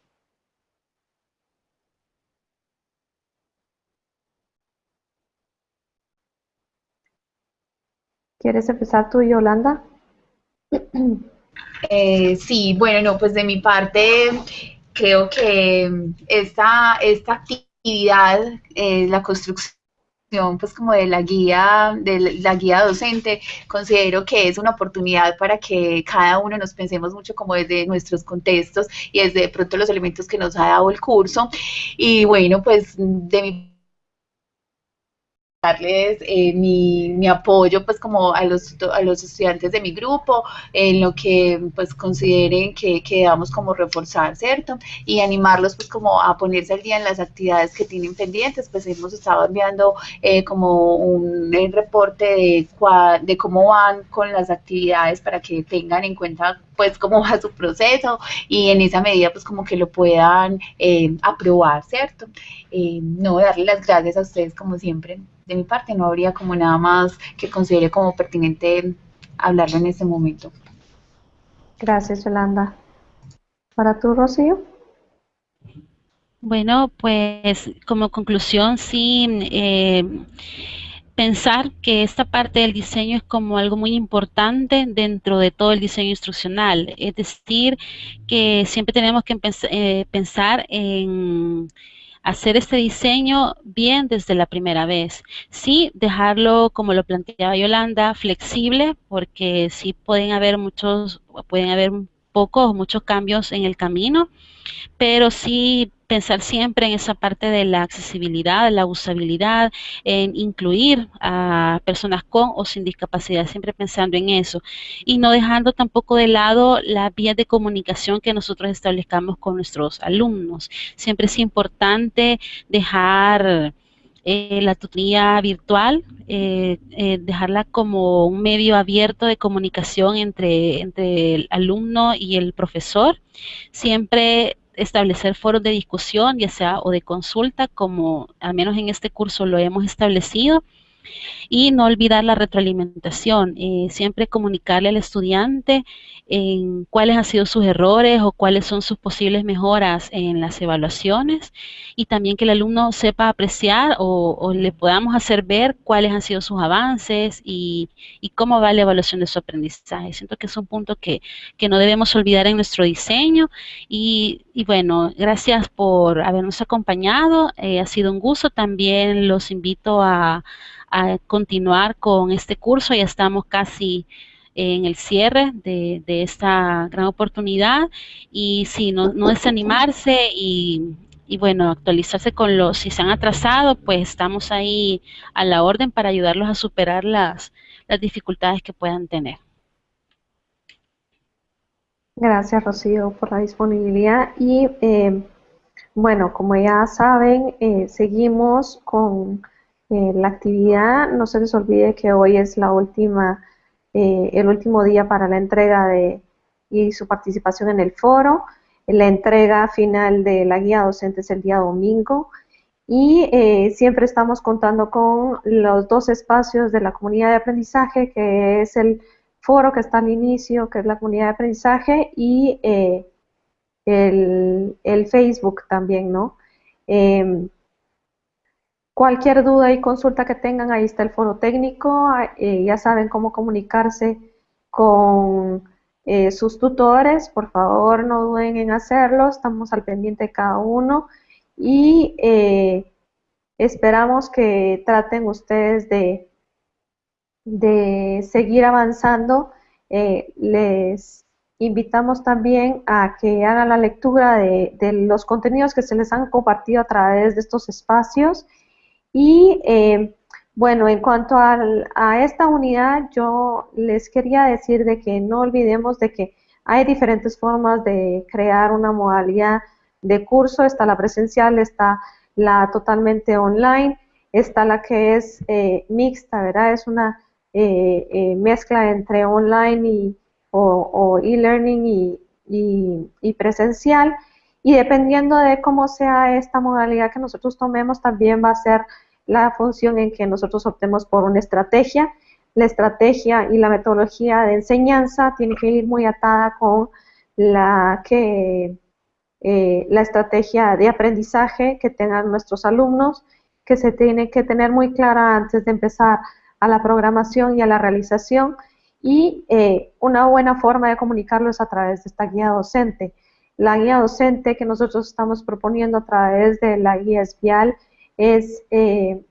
¿Quieres empezar tú, Yolanda? Eh, sí, bueno, no, pues de mi parte creo que esta, esta actividad, eh, la construcción pues como de la guía, de la guía docente, considero que es una oportunidad para que cada uno nos pensemos mucho como desde nuestros contextos y desde de pronto los elementos que nos ha dado el curso. Y bueno, pues de mi darles eh, mi, apoyo pues como a los, a los estudiantes de mi grupo en lo que pues consideren que, que debamos como reforzar, ¿cierto? Y animarlos pues como a ponerse al día en las actividades que tienen pendientes, pues hemos estado enviando eh, como un, reporte de, de cómo van con las actividades para que tengan en cuenta pues cómo va su proceso y en esa medida pues como que lo puedan eh, aprobar, ¿cierto? no, darle las gracias a ustedes como siempre de mi parte no habría como nada más que considere como pertinente hablarlo en este momento. Gracias, Yolanda. ¿Para tú, Rocío? Bueno, pues como conclusión, sí, eh, pensar que esta parte del diseño es como algo muy importante dentro de todo el diseño instruccional. Es decir, que siempre tenemos que eh, pensar en hacer este diseño bien desde la primera vez. Sí, dejarlo, como lo planteaba Yolanda, flexible, porque sí pueden haber muchos, pueden haber pocos muchos cambios en el camino, pero sí pensar siempre en esa parte de la accesibilidad, la usabilidad, en incluir a personas con o sin discapacidad, siempre pensando en eso. Y no dejando tampoco de lado las vías de comunicación que nosotros establezcamos con nuestros alumnos. Siempre es importante dejar eh, la tutoría virtual, eh, eh, dejarla como un medio abierto de comunicación entre, entre el alumno y el profesor. Siempre establecer foros de discusión, ya sea o de consulta, como al menos en este curso lo hemos establecido, y no olvidar la retroalimentación, siempre comunicarle al estudiante en cuáles han sido sus errores o cuáles son sus posibles mejoras en las evaluaciones y también que el alumno sepa apreciar o, le podamos hacer ver cuáles han sido sus avances y, cómo va la evaluación de su aprendizaje. Siento que es un punto que, no debemos olvidar en nuestro diseño y, bueno, gracias por habernos acompañado, eh, ha sido un gusto, también los invito a a continuar con este curso. Ya estamos casi en el cierre de, esta gran oportunidad y si no, no desanimarse y, y bueno, actualizarse con los, si se han atrasado, pues estamos ahí a la orden para ayudarlos a superar las, las dificultades que puedan tener. Gracias, Rocío, por la disponibilidad. Y eh, bueno, como ya saben, eh, seguimos con eh, la actividad. No se les olvide que hoy es la última, el último día para la entrega de y su participación en el foro. La entrega final de la guía docente es el día domingo y siempre estamos contando con los dos espacios de la comunidad de aprendizaje, que es el foro que está al inicio, que es la comunidad de aprendizaje, y eh, el, Facebook también, ¿no? Em, cualquier duda y consulta que tengan, ahí está el foro técnico, eh, ya saben cómo comunicarse con eh, sus tutores, por favor no duden en hacerlo, estamos al pendiente de cada uno y esperamos que traten ustedes de de seguir avanzando, eh, les invitamos también a que hagan la lectura de, los contenidos que se les han compartido a través de estos espacios. Y eh, bueno, en cuanto a esta unidad, yo les quería decir de que no olvidemos de que hay diferentes formas de crear una modalidad de curso. Está la presencial, está la totalmente online, está la que es eh, mixta, ¿verdad? Es una eh, eh, mezcla entre online y, o, e-learning y, presencial. Y dependiendo de cómo sea esta modalidad que nosotros tomemos, también va a ser la función en que nosotros optemos por una estrategia. La estrategia y la metodología de enseñanza tiene que ir muy atada con la que eh, la estrategia de aprendizaje que tengan nuestros alumnos, que se tiene que tener muy clara antes de empezar a la programación y a la realización y eh, una buena forma de comunicarlo es a través de esta guía docente. La guía docente que nosotros estamos proponiendo a través de la guía espial es eh,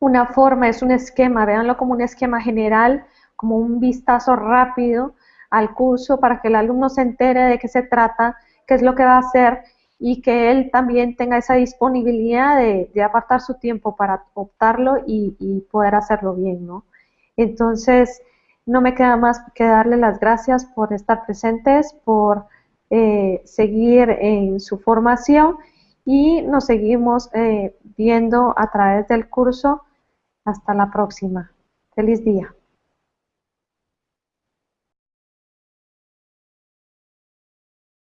una forma, es un esquema, véanlo como un esquema general, como un vistazo rápido al curso para que el alumno se entere de qué se trata, qué es lo que va a hacer y que él también tenga esa disponibilidad de, apartar su tiempo para optarlo y, poder hacerlo bien, ¿no? Entonces, no me queda más que darle las gracias por estar presentes, por eh, seguir en su formación y nos seguimos eh, viendo a través del curso. Hasta la próxima. Feliz día.